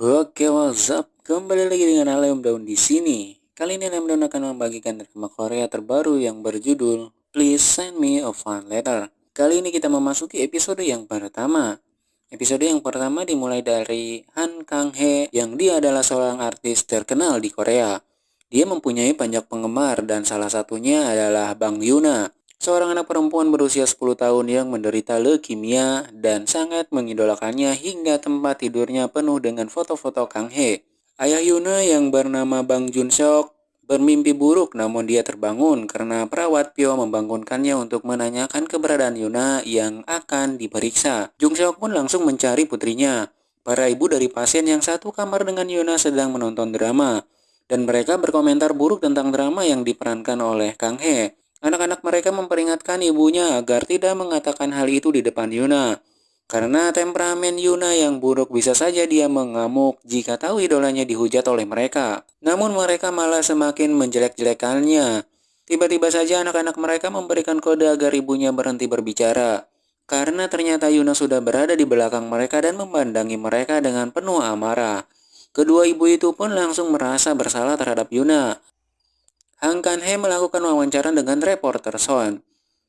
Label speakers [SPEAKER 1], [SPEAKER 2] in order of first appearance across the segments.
[SPEAKER 1] Oke, what's up? Kembali lagi dengan Alem Daun di sini. Kali ini Alem Daun akan membagikan drama Korea terbaru yang berjudul Please Send Me a Fan Letter. Kali ini kita memasuki episode yang pertama. Episode yang pertama dimulai dari Han Kang He yang dia adalah seorang artis terkenal di Korea. Dia mempunyai banyak penggemar dan salah satunya adalah Bang Yuna seorang anak perempuan berusia 10 tahun yang menderita leukemia dan sangat mengidolakannya hingga tempat tidurnya penuh dengan foto-foto Kang He. Ayah Yuna yang bernama Bang Jun Seok bermimpi buruk namun dia terbangun karena perawat Pyo membangunkannya untuk menanyakan keberadaan Yuna yang akan diperiksa. Jung Seok pun langsung mencari putrinya. Para ibu dari pasien yang satu kamar dengan Yuna sedang menonton drama dan mereka berkomentar buruk tentang drama yang diperankan oleh Kang He. Anak-anak mereka memperingatkan ibunya agar tidak mengatakan hal itu di depan Yuna. Karena temperamen Yuna yang buruk bisa saja dia mengamuk jika tahu idolanya dihujat oleh mereka. Namun mereka malah semakin menjelek-jelekannya. Tiba-tiba saja anak-anak mereka memberikan kode agar ibunya berhenti berbicara. Karena ternyata Yuna sudah berada di belakang mereka dan memandangi mereka dengan penuh amarah. Kedua ibu itu pun langsung merasa bersalah terhadap Yuna. Hang Kan-he melakukan wawancara dengan reporter Son.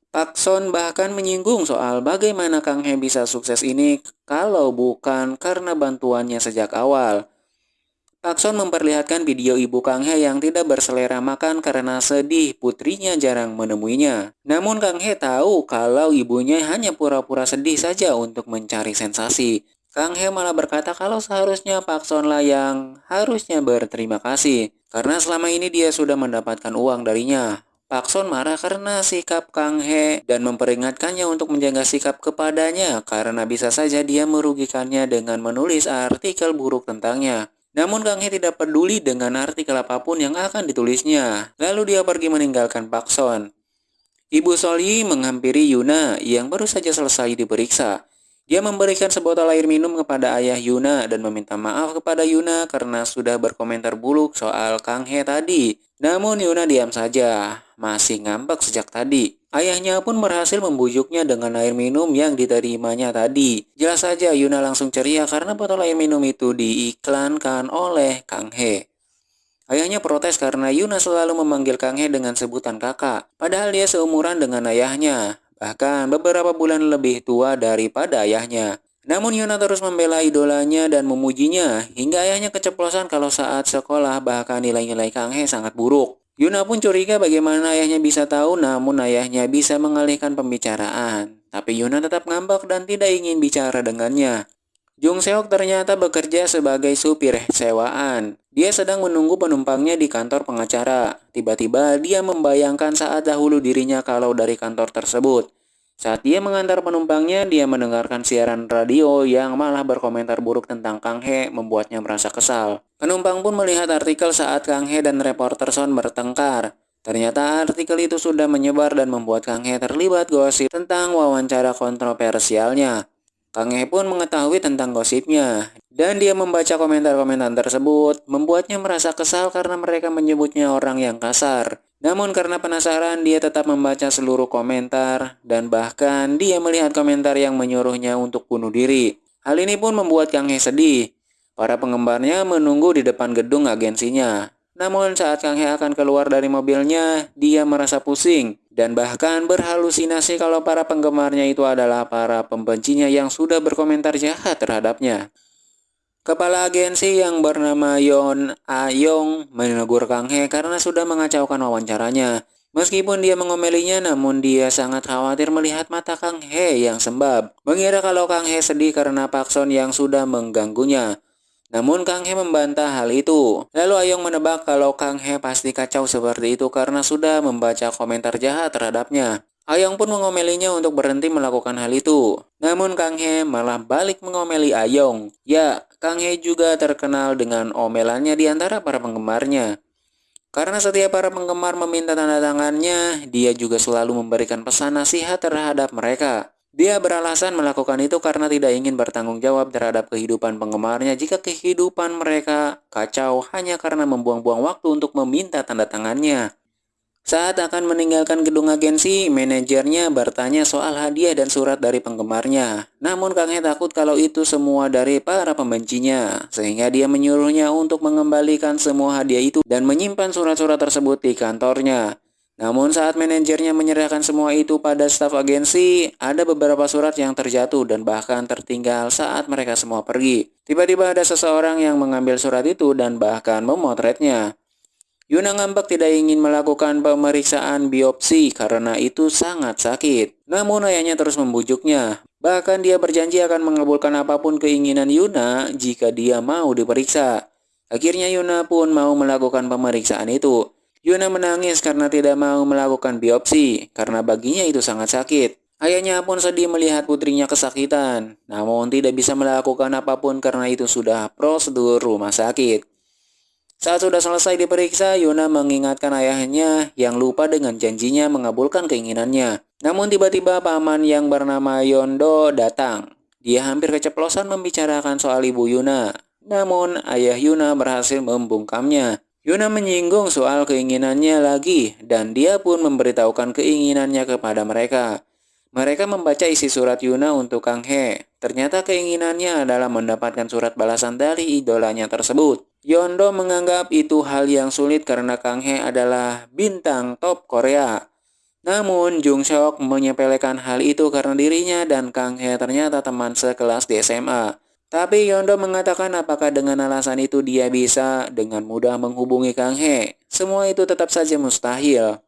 [SPEAKER 1] Pak Son bahkan menyinggung soal bagaimana Kang He bisa sukses ini kalau bukan karena bantuannya sejak awal. Pak Son memperlihatkan video ibu Kang He yang tidak berselera makan karena sedih putrinya jarang menemuinya. Namun Kang He tahu kalau ibunya hanya pura-pura sedih saja untuk mencari sensasi. Kang He malah berkata kalau seharusnya Pak Son lah yang harusnya berterima kasih. Karena selama ini dia sudah mendapatkan uang darinya. Pak Son marah karena sikap Kang He dan memperingatkannya untuk menjaga sikap kepadanya karena bisa saja dia merugikannya dengan menulis artikel buruk tentangnya. Namun Kang He tidak peduli dengan artikel apa pun yang akan ditulisnya. Lalu dia pergi meninggalkan Pak Son. Ibu Soli menghampiri Yuna yang baru saja selesai diperiksa. Dia memberikan sebotol air minum kepada ayah Yuna dan meminta maaf kepada Yuna karena sudah berkomentar buruk soal Kang He tadi. Namun Yuna diam saja, masih ngambek sejak tadi. Ayahnya pun berhasil membujuknya dengan air minum yang diterimanya tadi. Jelas saja Yuna langsung ceria karena botol air minum itu diiklankan oleh Kang He. Ayahnya protes karena Yuna selalu memanggil Kang He dengan sebutan kakak, padahal dia seumuran dengan ayahnya bahkan beberapa bulan lebih tua daripada ayahnya. Namun Yuna terus membela idolanya dan memujinya, hingga ayahnya keceplosan kalau saat sekolah bahkan nilai-nilai Kang He sangat buruk. Yuna pun curiga bagaimana ayahnya bisa tahu namun ayahnya bisa mengalihkan pembicaraan. Tapi Yuna tetap ngambek dan tidak ingin bicara dengannya. Jung Seok ternyata bekerja sebagai supir sewaan. Dia sedang menunggu penumpangnya di kantor pengacara. Tiba-tiba dia membayangkan saat dahulu dirinya kalau dari kantor tersebut. Saat dia mengantar penumpangnya, dia mendengarkan siaran radio yang malah berkomentar buruk tentang Kang He membuatnya merasa kesal. Penumpang pun melihat artikel saat Kang He dan reporter Son bertengkar. Ternyata artikel itu sudah menyebar dan membuat Kang He terlibat gosip tentang wawancara kontroversialnya. Kang pun mengetahui tentang gosipnya, dan dia membaca komentar-komentar tersebut, membuatnya merasa kesal karena mereka menyebutnya orang yang kasar. Namun karena penasaran, dia tetap membaca seluruh komentar, dan bahkan dia melihat komentar yang menyuruhnya untuk bunuh diri. Hal ini pun membuat Kang He sedih. Para penggemarnya menunggu di depan gedung agensinya. Namun saat Kang He akan keluar dari mobilnya, dia merasa pusing dan bahkan berhalusinasi kalau para penggemarnya itu adalah para pembencinya yang sudah berkomentar jahat terhadapnya. Kepala agensi yang bernama Yon Ayong menegur Kang He karena sudah mengacaukan wawancaranya. Meskipun dia mengomelinya, namun dia sangat khawatir melihat mata Kang He yang sembab. Mengira kalau Kang He sedih karena Pak Son yang sudah mengganggunya. Namun Kang He membantah hal itu. Lalu Ayong menebak kalau Kang He pasti kacau seperti itu karena sudah membaca komentar jahat terhadapnya. Ayong pun mengomelinya untuk berhenti melakukan hal itu. Namun Kang He malah balik mengomeli Ayong. Ya, Kang He juga terkenal dengan omelannya di antara para penggemarnya. Karena setiap para penggemar meminta tanda tangannya, dia juga selalu memberikan pesan nasihat terhadap mereka. Dia beralasan melakukan itu karena tidak ingin bertanggung jawab terhadap kehidupan penggemarnya jika kehidupan mereka kacau hanya karena membuang-buang waktu untuk meminta tanda tangannya. Saat akan meninggalkan gedung agensi, manajernya bertanya soal hadiah dan surat dari penggemarnya. Namun Kang takut kalau itu semua dari para pembencinya, sehingga dia menyuruhnya untuk mengembalikan semua hadiah itu dan menyimpan surat-surat tersebut di kantornya. Namun saat manajernya menyerahkan semua itu pada staf agensi, ada beberapa surat yang terjatuh dan bahkan tertinggal saat mereka semua pergi. Tiba-tiba ada seseorang yang mengambil surat itu dan bahkan memotretnya. Yuna ngambek tidak ingin melakukan pemeriksaan biopsi karena itu sangat sakit. Namun ayahnya terus membujuknya. Bahkan dia berjanji akan mengabulkan apa pun keinginan Yuna jika dia mau diperiksa. Akhirnya Yuna pun mau melakukan pemeriksaan itu. Yuna menangis karena tidak mau melakukan biopsi karena baginya itu sangat sakit. Ayahnya pun sedih melihat putrinya kesakitan, namun tidak bisa melakukan apa pun karena itu sudah prosedur rumah sakit. Saat sudah selesai diperiksa, Yuna mengingatkan ayahnya yang lupa dengan janjinya mengabulkan keinginannya. Namun tiba-tiba paman yang bernama Yondo datang. Dia hampir keceplosan membicarakan soal ibu Yuna. Namun ayah Yuna berhasil membungkamnya. Yuna menyinggung soal keinginannya lagi dan dia pun memberitahukan keinginannya kepada mereka. Mereka membaca isi surat Yuna untuk Kang He. Ternyata keinginannya adalah mendapatkan surat balasan dari idolanya tersebut. Yondo menganggap itu hal yang sulit karena Kang He adalah bintang top Korea. Namun Jung Seok menyepelekan hal itu karena dirinya dan Kang He ternyata teman sekelas di SMA. Tapi Yondo mengatakan apakah dengan alasan itu dia bisa dengan mudah menghubungi Kang He. Semua itu tetap saja mustahil.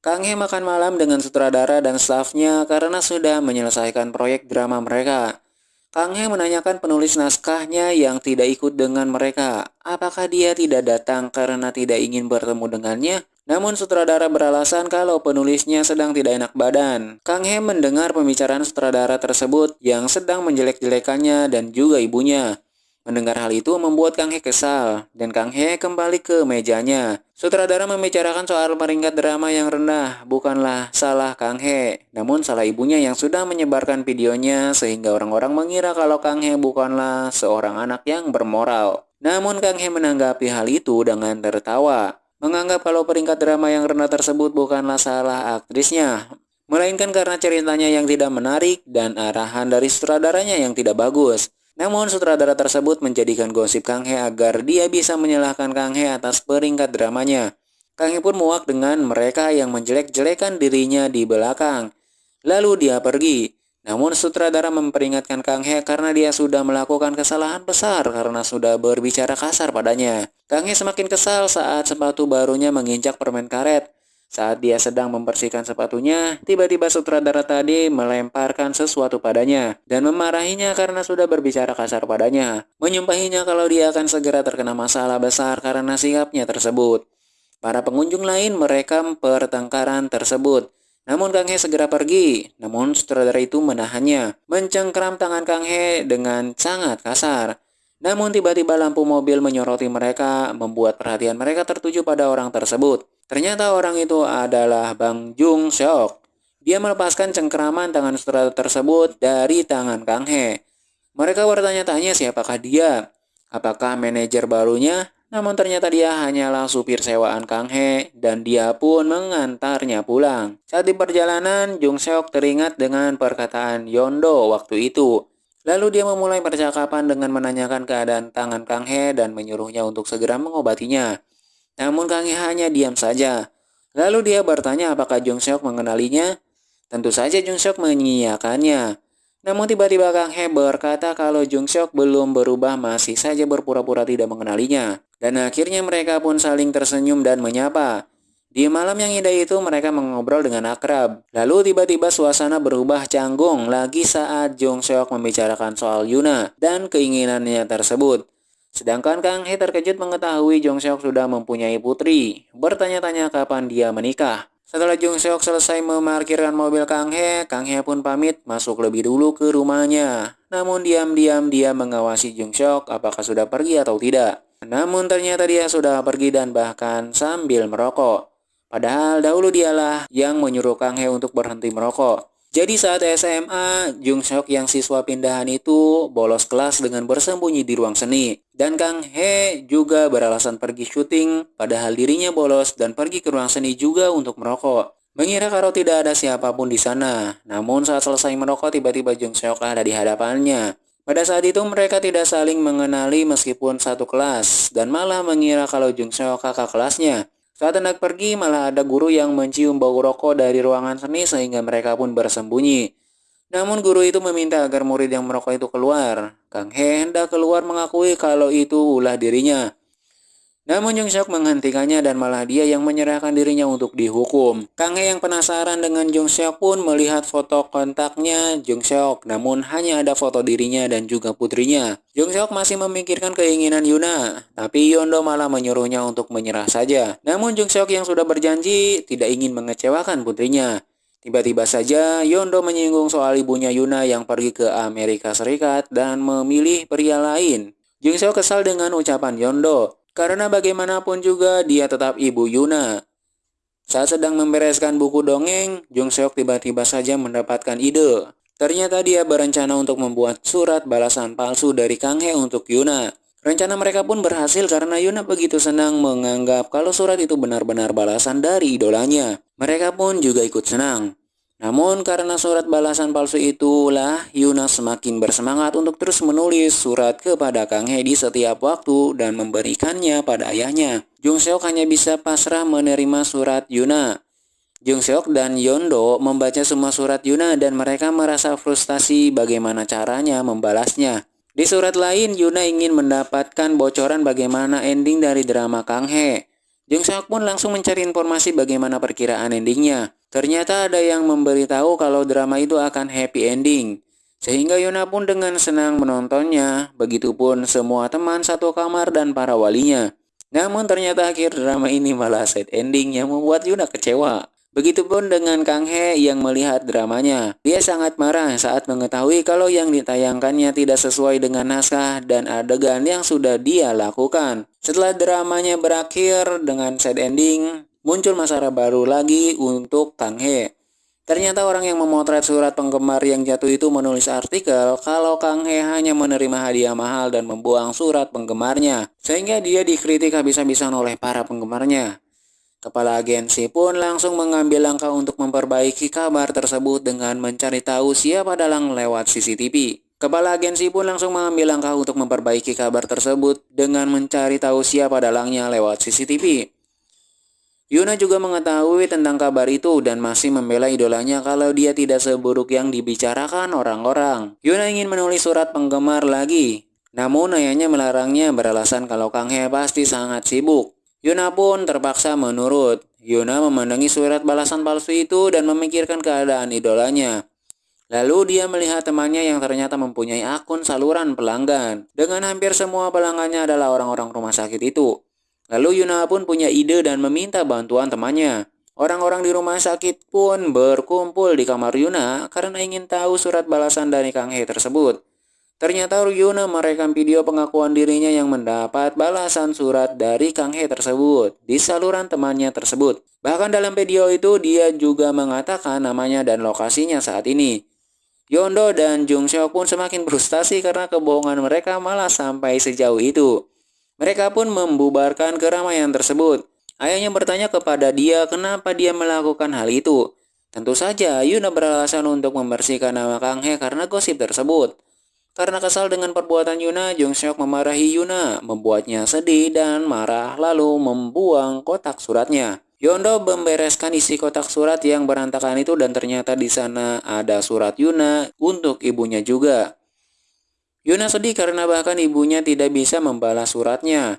[SPEAKER 1] Kang He makan malam dengan sutradara dan stafnya karena sudah menyelesaikan proyek drama mereka. Kang He menanyakan penulis naskahnya yang tidak ikut dengan mereka. Apakah dia tidak datang karena tidak ingin bertemu dengannya? Namun sutradara beralasan kalau penulisnya sedang tidak enak badan. Kang He mendengar pembicaraan sutradara tersebut yang sedang menjelek-jelekannya dan juga ibunya. Mendengar hal itu membuat Kang He kesal, dan Kang He kembali ke mejanya. Sutradara membicarakan soal peringkat drama yang rendah, bukanlah salah Kang He, namun salah ibunya yang sudah menyebarkan videonya sehingga orang-orang mengira kalau Kang He bukanlah seorang anak yang bermoral. Namun Kang He menanggapi hal itu dengan tertawa, menganggap kalau peringkat drama yang rendah tersebut bukanlah salah aktrisnya, melainkan karena ceritanya yang tidak menarik dan arahan dari sutradaranya yang tidak bagus. Namun sutradara tersebut menjadikan gosip Kang He agar dia bisa menyalahkan Kang He atas peringkat dramanya. Kang He pun muak dengan mereka yang menjelek-jelekan dirinya di belakang. Lalu dia pergi. Namun sutradara memperingatkan Kang He karena dia sudah melakukan kesalahan besar karena sudah berbicara kasar padanya. Kang He semakin kesal saat sepatu barunya menginjak permen karet. Saat dia sedang membersihkan sepatunya, tiba-tiba sutradara tadi melemparkan sesuatu padanya dan memarahinya karena sudah berbicara kasar padanya, menyumpahinya kalau dia akan segera terkena masalah besar karena sikapnya tersebut. Para pengunjung lain merekam pertengkaran tersebut. Namun Kang He segera pergi, namun sutradara itu menahannya, mencengkram tangan Kang He dengan sangat kasar. Namun tiba-tiba lampu mobil menyoroti mereka, membuat perhatian mereka tertuju pada orang tersebut. Ternyata orang itu adalah Bang Jung Seok. Dia melepaskan cengkeraman tangan sutradara tersebut dari tangan Kang He. Mereka bertanya-tanya siapakah dia. Apakah manajer barunya? Namun ternyata dia hanyalah supir sewaan Kang He dan dia pun mengantarnya pulang. Saat di perjalanan, Jung Seok teringat dengan perkataan Yondo waktu itu. Lalu dia memulai percakapan dengan menanyakan keadaan tangan Kang He dan menyuruhnya untuk segera mengobatinya. Namun Kang He hanya diam saja. Lalu dia bertanya apakah Jung Seok mengenalinya. Tentu saja Jung Seok mengiyakannya. Namun tiba-tiba Kang He berkata kalau Jung Seok belum berubah masih saja berpura-pura tidak mengenalinya. Dan akhirnya mereka pun saling tersenyum dan menyapa. Di malam yang indah itu mereka mengobrol dengan akrab. Lalu tiba-tiba suasana berubah canggung lagi saat Jung Seok membicarakan soal Yuna dan keinginannya tersebut. Sedangkan Kang He terkejut mengetahui Jong Seok sudah mempunyai putri, bertanya-tanya kapan dia menikah. Setelah Jong Seok selesai memarkirkan mobil Kang He, Kang He pun pamit masuk lebih dulu ke rumahnya. Namun diam-diam dia mengawasi Jong Seok apakah sudah pergi atau tidak. Namun ternyata dia sudah pergi dan bahkan sambil merokok. Padahal dahulu dialah yang menyuruh Kang He untuk berhenti merokok. Jadi saat SMA, Jung Seok yang siswa pindahan itu bolos kelas dengan bersembunyi di ruang seni. Dan Kang He juga beralasan pergi syuting, padahal dirinya bolos dan pergi ke ruang seni juga untuk merokok. Mengira kalau tidak ada siapa pun di sana. Namun saat selesai merokok, tiba-tiba Jung Seok ada di hadapannya. Pada saat itu mereka tidak saling mengenali meskipun satu kelas, dan malah mengira kalau Jung Seok kakak kelasnya. Saat hendak pergi, malah ada guru yang mencium bau rokok dari ruangan seni sehingga mereka pun bersembunyi. Namun guru itu meminta agar murid yang merokok itu keluar. Kang He hendak keluar mengakui kalau itu ulah dirinya. Namun Jung Seok menghentikannya dan malah dia yang menyerahkan dirinya untuk dihukum. Kang He yang penasaran dengan Jung Seok pun melihat foto kontaknya Jung Seok, namun hanya ada foto dirinya dan juga putrinya. Jung Seok masih memikirkan keinginan Yuna, tapi Yondo malah menyuruhnya untuk menyerah saja. Namun Jung Seok yang sudah berjanji tidak ingin mengecewakan putrinya. Tiba-tiba saja Yondo menyinggung soal ibunya Yuna yang pergi ke Amerika Serikat dan memilih pria lain. Jung Seok kesal dengan ucapan Yondo. Karena bagaimanapun juga dia tetap ibu Yuna. Saat sedang membereskan buku dongeng, Jung Seok tiba-tiba saja mendapatkan ide. Ternyata dia berencana untuk membuat surat balasan palsu dari Kang He untuk Yuna. Rencana mereka pun berhasil karena Yuna begitu senang menganggap kalau surat itu benar-benar balasan dari idolanya. Mereka pun juga ikut senang. Namun karena surat balasan palsu itulah Yuna semakin bersemangat untuk terus menulis surat kepada Kang He di setiap waktu dan memberikannya pada ayahnya. Jung Seok hanya bisa pasrah menerima surat Yuna. Jung Seok dan Yondo membaca semua surat Yuna dan mereka merasa frustasi bagaimana caranya membalasnya. Di surat lain, Yuna ingin mendapatkan bocoran bagaimana ending dari drama Kang He. Jung Seok pun langsung mencari informasi bagaimana perkiraan endingnya. Ternyata ada yang memberitahu kalau drama itu akan happy ending. Sehingga Yuna pun dengan senang menontonnya, begitupun semua teman satu kamar dan para walinya. Namun ternyata akhir drama ini malah sad ending yang membuat Yuna kecewa. Begitupun dengan Kang He yang melihat dramanya. Dia sangat marah saat mengetahui kalau yang ditayangkannya tidak sesuai dengan naskah dan adegan yang sudah dia lakukan. Setelah dramanya berakhir dengan sad ending, muncul masalah baru lagi untuk Kang He. Ternyata orang yang memotret surat penggemar yang jatuh itu menulis artikel kalau Kang He hanya menerima hadiah mahal dan membuang surat penggemarnya, sehingga dia dikritik habis-habisan oleh para penggemarnya. Kepala agensi pun langsung mengambil langkah untuk memperbaiki kabar tersebut dengan mencari tahu siapa dalang lewat CCTV. Kepala agensi pun langsung mengambil langkah untuk memperbaiki kabar tersebut dengan mencari tahu siapa dalangnya lewat CCTV. Yuna juga mengetahui tentang kabar itu dan masih membela idolanya kalau dia tidak seburuk yang dibicarakan orang-orang. Yuna ingin menulis surat penggemar lagi, namun ayahnya melarangnya beralasan kalau Kang He pasti sangat sibuk. Yuna pun terpaksa menurut. Yuna memandangi surat balasan palsu itu dan memikirkan keadaan idolanya. Lalu dia melihat temannya yang ternyata mempunyai akun saluran pelanggan. Dengan hampir semua pelanggannya adalah orang-orang rumah sakit itu. Lalu Yuna pun punya ide dan meminta bantuan temannya. Orang-orang di rumah sakit pun berkumpul di kamar Yuna karena ingin tahu surat balasan dari Kang He tersebut. Ternyata Yuna merekam video pengakuan dirinya yang mendapat balasan surat dari Kang He tersebut di saluran temannya tersebut. Bahkan dalam video itu dia juga mengatakan namanya dan lokasinya saat ini. Yondo dan Jung Seok pun semakin frustasi karena kebohongan mereka malah sampai sejauh itu. Mereka pun membubarkan keramaian tersebut. Ayahnya bertanya kepada dia kenapa dia melakukan hal itu. Tentu saja Yuna beralasan untuk membersihkan nama Kang He karena gosip tersebut. Karena kesal dengan perbuatan Yuna, Jung Seok memarahi Yuna, membuatnya sedih dan marah lalu membuang kotak suratnya. Yondo membereskan isi kotak surat yang berantakan itu dan ternyata di sana ada surat Yuna untuk ibunya juga. Yuna sedih karena bahkan ibunya tidak bisa membalas suratnya.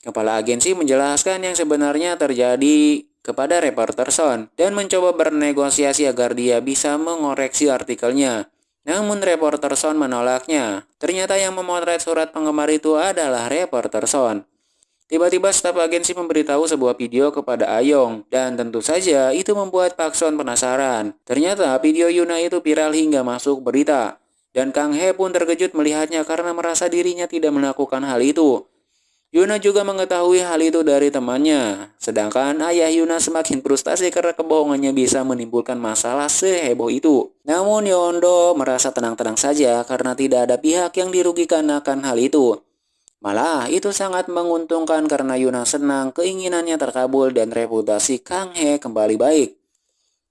[SPEAKER 1] Kepala agensi menjelaskan yang sebenarnya terjadi kepada reporter Son dan mencoba bernegosiasi agar dia bisa mengoreksi artikelnya. Namun reporter Son menolaknya. Ternyata yang memotret surat penggemar itu adalah reporter Son. Tiba-tiba staf agensi memberitahu sebuah video kepada Ayong dan tentu saja itu membuat Pak Son penasaran. Ternyata video Yuna itu viral hingga masuk berita. Dan Kang He pun terkejut melihatnya karena merasa dirinya tidak melakukan hal itu. Yuna juga mengetahui hal itu dari temannya. Sedangkan ayah Yuna semakin frustasi karena kebohongannya bisa menimbulkan masalah seheboh itu. Namun Yondo merasa tenang-tenang saja karena tidak ada pihak yang dirugikan akan hal itu. Malah itu sangat menguntungkan karena Yuna senang keinginannya terkabul dan reputasi Kang He kembali baik.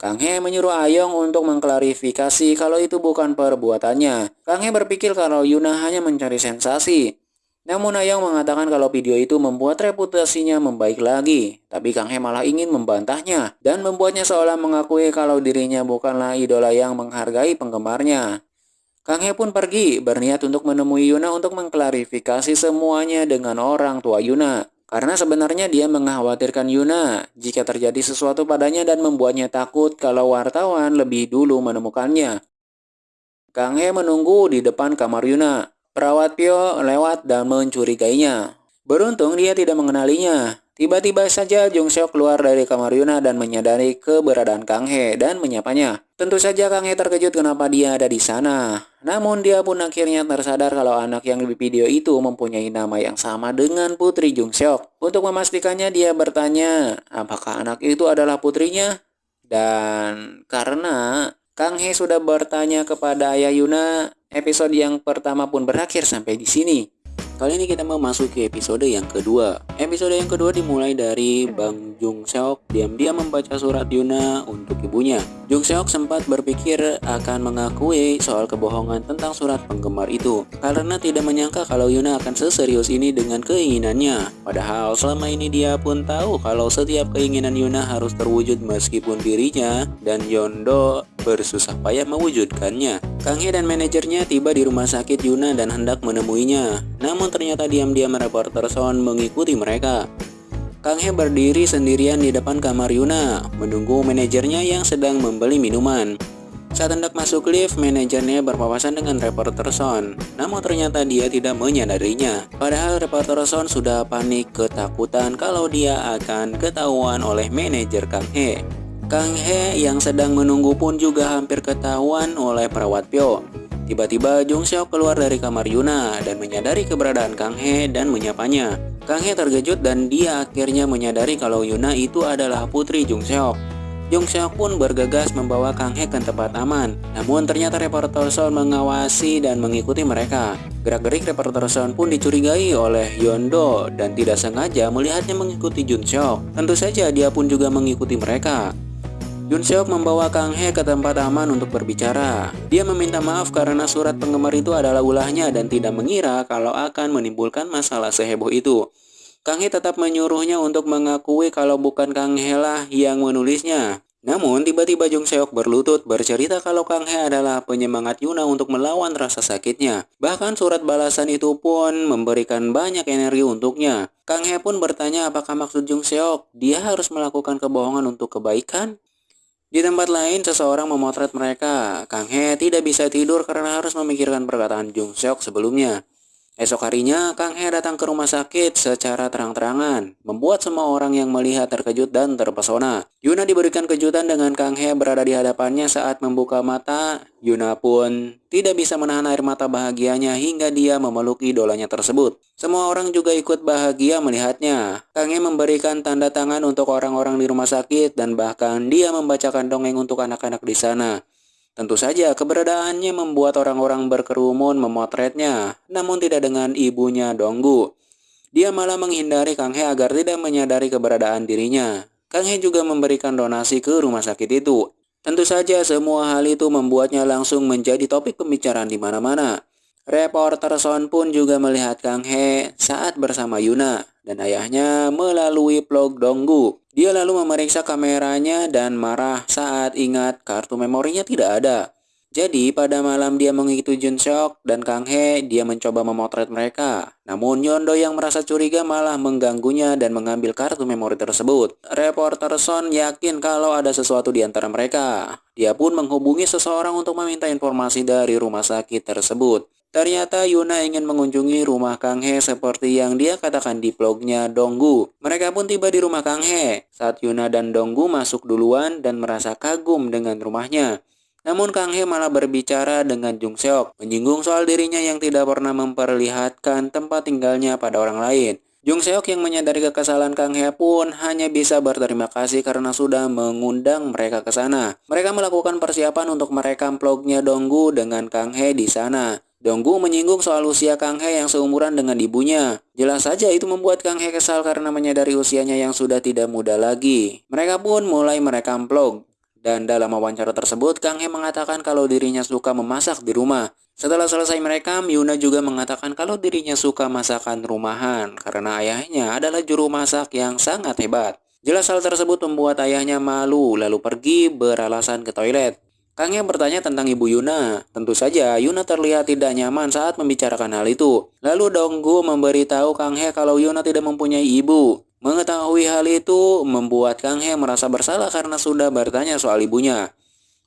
[SPEAKER 1] Kang He menyuruh Ayong untuk mengklarifikasi kalau itu bukan perbuatannya. Kang He berpikir kalau Yuna hanya mencari sensasi. Namun Ayong mengatakan kalau video itu membuat reputasinya membaik lagi. Tapi Kang He malah ingin membantahnya dan membuatnya seolah mengakui kalau dirinya bukanlah idola yang menghargai penggemarnya. Kang He pun pergi berniat untuk menemui Yuna untuk mengklarifikasi semuanya dengan orang tua Yuna. Karena sebenarnya dia mengkhawatirkan Yuna jika terjadi sesuatu padanya dan membuatnya takut kalau wartawan lebih dulu menemukannya. Kang He menunggu di depan kamar Yuna. Perawat Pio lewat dan mencurigainya. Beruntung dia tidak mengenalinya. Tiba-tiba saja Jung Seok keluar dari kamar Yuna dan menyadari keberadaan Kang He dan menyapanya. Tentu saja Kang He terkejut kenapa dia ada di sana. Namun dia pun akhirnya tersadar kalau anak yang di video itu mempunyai nama yang sama dengan putri Jung Seok. Untuk memastikannya dia bertanya, apakah anak itu adalah putrinya? Dan karena Kang He sudah bertanya kepada ayah Yuna, episode yang pertama pun berakhir sampai di sini. Kali ini kita memasuki episode yang kedua. Episode yang kedua dimulai dari Bang Jung Seok diam-diam membaca surat Yuna untuk ibunya. Jung Seok sempat berpikir akan mengakui soal kebohongan tentang surat penggemar itu karena tidak menyangka kalau Yuna akan seserius ini dengan keinginannya. Padahal selama ini dia pun tahu kalau setiap keinginan Yuna harus terwujud meskipun dirinya dan Yondo bersusah payah mewujudkannya. Kang Hye dan manajernya tiba di rumah sakit Yuna dan hendak menemuinya. Namun ternyata diam-diam reporter Son mengikuti mereka. Kang Hye berdiri sendirian di depan kamar Yuna, menunggu manajernya yang sedang membeli minuman. Saat hendak masuk lift, manajernya berpapasan dengan reporter Son. Namun ternyata dia tidak menyadarinya. Padahal reporter Son sudah panik ketakutan kalau dia akan ketahuan oleh manajer Kang Hye. Kang He yang sedang menunggu pun juga hampir ketahuan oleh perawat Pyo. Tiba-tiba Jung Seok keluar dari kamar Yuna dan menyadari keberadaan Kang He dan menyapanya. Kang He terkejut dan dia akhirnya menyadari kalau Yuna itu adalah putri Jung Seok. Jung Seok pun bergegas membawa Kang He ke tempat aman. Namun ternyata reporter Son mengawasi dan mengikuti mereka. Gerak-gerik reporter Son pun dicurigai oleh Yondo dan tidak sengaja melihatnya mengikuti Jun Seok. Tentu saja dia pun juga mengikuti mereka. Yun Seok membawa Kang He ke tempat aman untuk berbicara. Dia meminta maaf karena surat penggemar itu adalah ulahnya dan tidak mengira kalau akan menimbulkan masalah seheboh itu. Kang He tetap menyuruhnya untuk mengakui kalau bukan Kang He lah yang menulisnya. Namun tiba-tiba Jung Seok berlutut bercerita kalau Kang He adalah penyemangat Yuna untuk melawan rasa sakitnya. Bahkan surat balasan itu pun memberikan banyak energi untuknya. Kang He pun bertanya apakah maksud Jung Seok, dia harus melakukan kebohongan untuk kebaikan? Di tempat lain, seseorang memotret mereka. Kang He tidak bisa tidur karena harus memikirkan perkataan Jung Seok sebelumnya. Esok harinya, Kang He datang ke rumah sakit secara terang-terangan, membuat semua orang yang melihat terkejut dan terpesona. Yuna diberikan kejutan dengan Kang He berada di hadapannya saat membuka mata. Yuna pun tidak bisa menahan air mata bahagianya hingga dia memeluk idolanya tersebut. Semua orang juga ikut bahagia melihatnya. Kang He memberikan tanda tangan untuk orang-orang di rumah sakit dan bahkan dia membacakan dongeng untuk anak-anak di sana. Tentu saja keberadaannya membuat orang-orang berkerumun memotretnya, namun tidak dengan ibunya Donggu. Dia malah menghindari Kang He agar tidak menyadari keberadaan dirinya. Kang He juga memberikan donasi ke rumah sakit itu. Tentu saja semua hal itu membuatnya langsung menjadi topik pembicaraan di mana-mana. Reporter Son pun juga melihat Kang He saat bersama Yuna dan ayahnya melalui vlog Donggu. Dia lalu memeriksa kameranya dan marah saat ingat kartu memorinya tidak ada. Jadi pada malam dia mengikuti Jun Seok dan Kang He, dia mencoba memotret mereka. Namun Yondo yang merasa curiga malah mengganggunya dan mengambil kartu memori tersebut. Reporter Son yakin kalau ada sesuatu di antara mereka. Dia pun menghubungi seseorang untuk meminta informasi dari rumah sakit tersebut. Ternyata Yuna ingin mengunjungi rumah Kang He seperti yang dia katakan di vlognya Donggu. Mereka pun tiba di rumah Kang He saat Yuna dan Donggu masuk duluan dan merasa kagum dengan rumahnya. Namun Kang He malah berbicara dengan Jung Seok, menyinggung soal dirinya yang tidak pernah memperlihatkan tempat tinggalnya pada orang lain. Jung Seok yang menyadari kekesalan Kang Hye pun hanya bisa berterima kasih karena sudah mengundang mereka ke sana. Mereka melakukan persiapan untuk merekam vlognya Donggu dengan Kang Hye di sana. Donggu menyinggung soal usia Kang Hye yang seumuran dengan ibunya. Jelas saja itu membuat Kang Hye kesal karena menyadari usianya yang sudah tidak muda lagi. Mereka pun mulai merekam vlog. Dan dalam wawancara tersebut, Kang Hye mengatakan kalau dirinya suka memasak di rumah. Setelah selesai merekam, Yuna juga mengatakan kalau dirinya suka masakan rumahan karena ayahnya adalah juru masak yang sangat hebat. Jelas hal tersebut membuat ayahnya malu lalu pergi beralasan ke toilet. Kang yang bertanya tentang ibu Yuna. Tentu saja Yuna terlihat tidak nyaman saat membicarakan hal itu. Lalu Donggu memberitahu Kang He kalau Yuna tidak mempunyai ibu. Mengetahui hal itu membuat Kang He merasa bersalah karena sudah bertanya soal ibunya.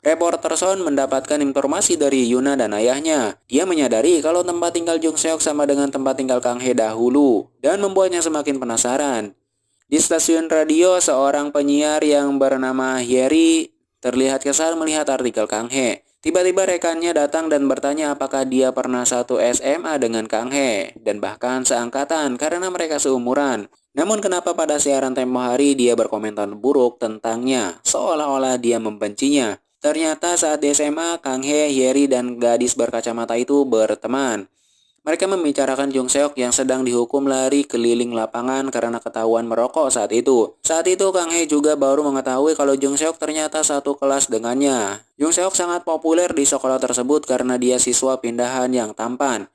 [SPEAKER 1] Reporter Son mendapatkan informasi dari Yuna dan ayahnya. Dia menyadari kalau tempat tinggal Jung Seok sama dengan tempat tinggal Kang He dahulu dan membuatnya semakin penasaran. Di stasiun radio, seorang penyiar yang bernama Yeri terlihat kesal melihat artikel Kang He. Tiba-tiba rekannya datang dan bertanya apakah dia pernah satu SMA dengan Kang He dan bahkan seangkatan karena mereka seumuran. Namun kenapa pada siaran tempo hari dia berkomentar buruk tentangnya, seolah-olah dia membencinya. Ternyata saat di SMA, Kang He, Yeri, dan gadis berkacamata itu berteman. Mereka membicarakan Jung Seok yang sedang dihukum lari keliling lapangan karena ketahuan merokok saat itu. Saat itu Kang He juga baru mengetahui kalau Jung Seok ternyata satu kelas dengannya. Jung Seok sangat populer di sekolah tersebut karena dia siswa pindahan yang tampan.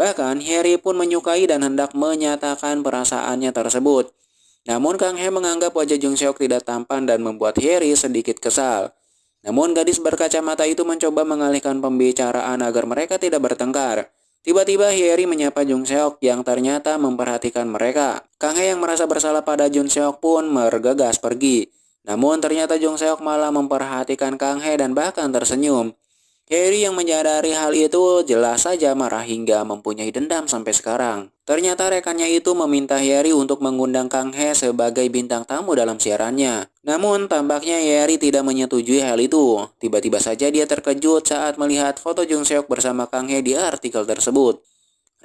[SPEAKER 1] Bahkan Harry pun menyukai dan hendak menyatakan perasaannya tersebut. Namun Kang He menganggap wajah Jung Seok tidak tampan dan membuat Harry sedikit kesal. Namun gadis berkacamata itu mencoba mengalihkan pembicaraan agar mereka tidak bertengkar. Tiba-tiba Hyeri menyapa Jung Seok yang ternyata memperhatikan mereka. Kang He yang merasa bersalah pada Jung Seok pun mergegas pergi. Namun ternyata Jung Seok malah memperhatikan Kang He dan bahkan tersenyum. Harry yang menyadari hal itu jelas saja marah hingga mempunyai dendam sampai sekarang. Ternyata rekannya itu meminta Harry untuk mengundang Kang He sebagai bintang tamu dalam siarannya. Namun tampaknya Harry tidak menyetujui hal itu. Tiba-tiba saja dia terkejut saat melihat foto Jung Seok bersama Kang He di artikel tersebut.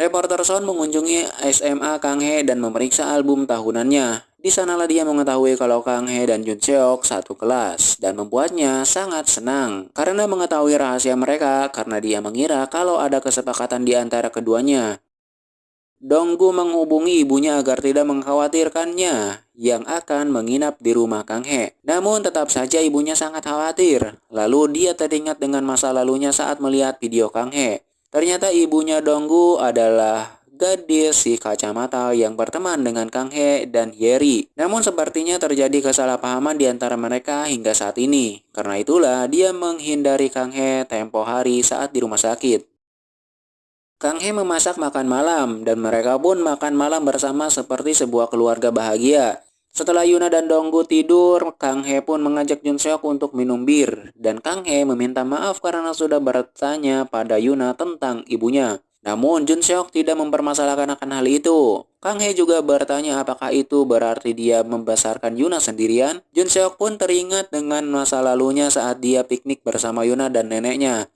[SPEAKER 1] Reporter Son mengunjungi SMA Kang He dan memeriksa album tahunannya. Di sanalah dia mengetahui kalau Kang He dan Jun Seok satu kelas dan membuatnya sangat senang karena mengetahui rahasia mereka karena dia mengira kalau ada kesepakatan di antara keduanya. Donggu menghubungi ibunya agar tidak mengkhawatirkannya yang akan menginap di rumah Kang He. Namun tetap saja ibunya sangat khawatir. Lalu dia teringat dengan masa lalunya saat melihat video Kang He. Ternyata ibunya Donggu adalah gadis si kacamata yang berteman dengan Kang He dan Yeri. Namun sepertinya terjadi kesalahpahaman di antara mereka hingga saat ini. Karena itulah dia menghindari Kang He tempo hari saat di rumah sakit. Kang He memasak makan malam dan mereka pun makan malam bersama seperti sebuah keluarga bahagia. Setelah Yuna dan Donggu tidur, Kang He pun mengajak Jun Seok untuk minum bir dan Kang He meminta maaf karena sudah bertanya pada Yuna tentang ibunya. Namun Jun Seok tidak mempermasalahkan akan hal itu. Kang He juga bertanya apakah itu berarti dia membesarkan Yuna sendirian. Jun Seok pun teringat dengan masa lalunya saat dia piknik bersama Yuna dan neneknya.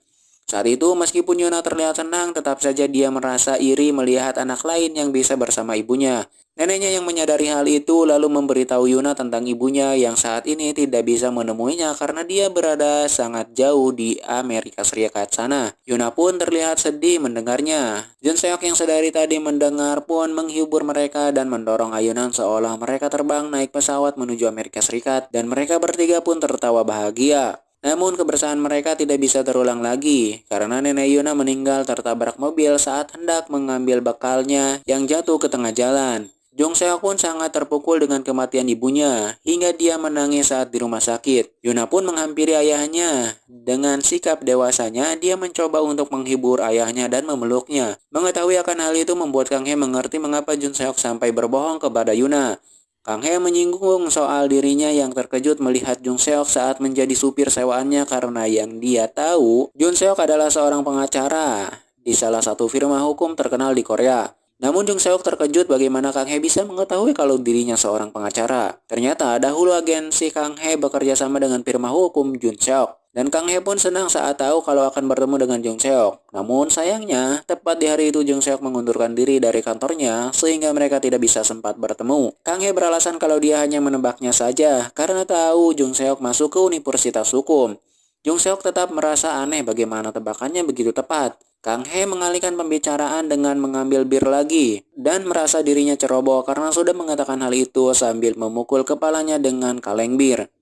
[SPEAKER 1] Saat itu meskipun Yuna terlihat senang, tetap saja dia merasa iri melihat anak lain yang bisa bersama ibunya. Neneknya yang menyadari hal itu lalu memberitahu Yuna tentang ibunya yang saat ini tidak bisa menemuinya karena dia berada sangat jauh di Amerika Serikat sana. Yuna pun terlihat sedih mendengarnya. Jun Seok yang sedari tadi mendengar pun menghibur mereka dan mendorong ayunan seolah mereka terbang naik pesawat menuju Amerika Serikat dan mereka bertiga pun tertawa bahagia. Namun kebersamaan mereka tidak bisa terulang lagi karena nenek Yuna meninggal tertabrak mobil saat hendak mengambil bekalnya yang jatuh ke tengah jalan. Jong Seok pun sangat terpukul dengan kematian ibunya hingga dia menangis saat di rumah sakit. Yuna pun menghampiri ayahnya. Dengan sikap dewasanya, dia mencoba untuk menghibur ayahnya dan memeluknya. Mengetahui akan hal itu membuat Kang He mengerti mengapa Jun Seok sampai berbohong kepada Yuna. Kang He menyinggung soal dirinya yang terkejut melihat Jung Seok saat menjadi supir sewaannya karena yang dia tahu, Jun Seok adalah seorang pengacara di salah satu firma hukum terkenal di Korea. Namun Jung Seok terkejut bagaimana Kang He bisa mengetahui kalau dirinya seorang pengacara. Ternyata dahulu agensi Kang He bekerja sama dengan firma hukum Jun Seok. Dan Kang He pun senang saat tahu kalau akan bertemu dengan Jung Seok. Namun sayangnya, tepat di hari itu Jung Seok mengundurkan diri dari kantornya sehingga mereka tidak bisa sempat bertemu. Kang He beralasan kalau dia hanya menebaknya saja karena tahu Jung Seok masuk ke Universitas Hukum. Jung Seok tetap merasa aneh bagaimana tebakannya begitu tepat. Kang He mengalihkan pembicaraan dengan mengambil bir lagi dan merasa dirinya ceroboh karena sudah mengatakan hal itu sambil memukul kepalanya dengan kaleng bir.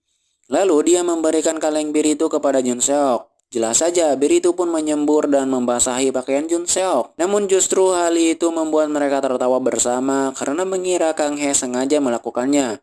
[SPEAKER 1] Lalu dia memberikan kaleng bir itu kepada Jun Seok. Jelas saja, bir itu pun menyembur dan membasahi pakaian Jun Seok. Namun justru hal itu membuat mereka tertawa bersama karena mengira Kang He sengaja melakukannya.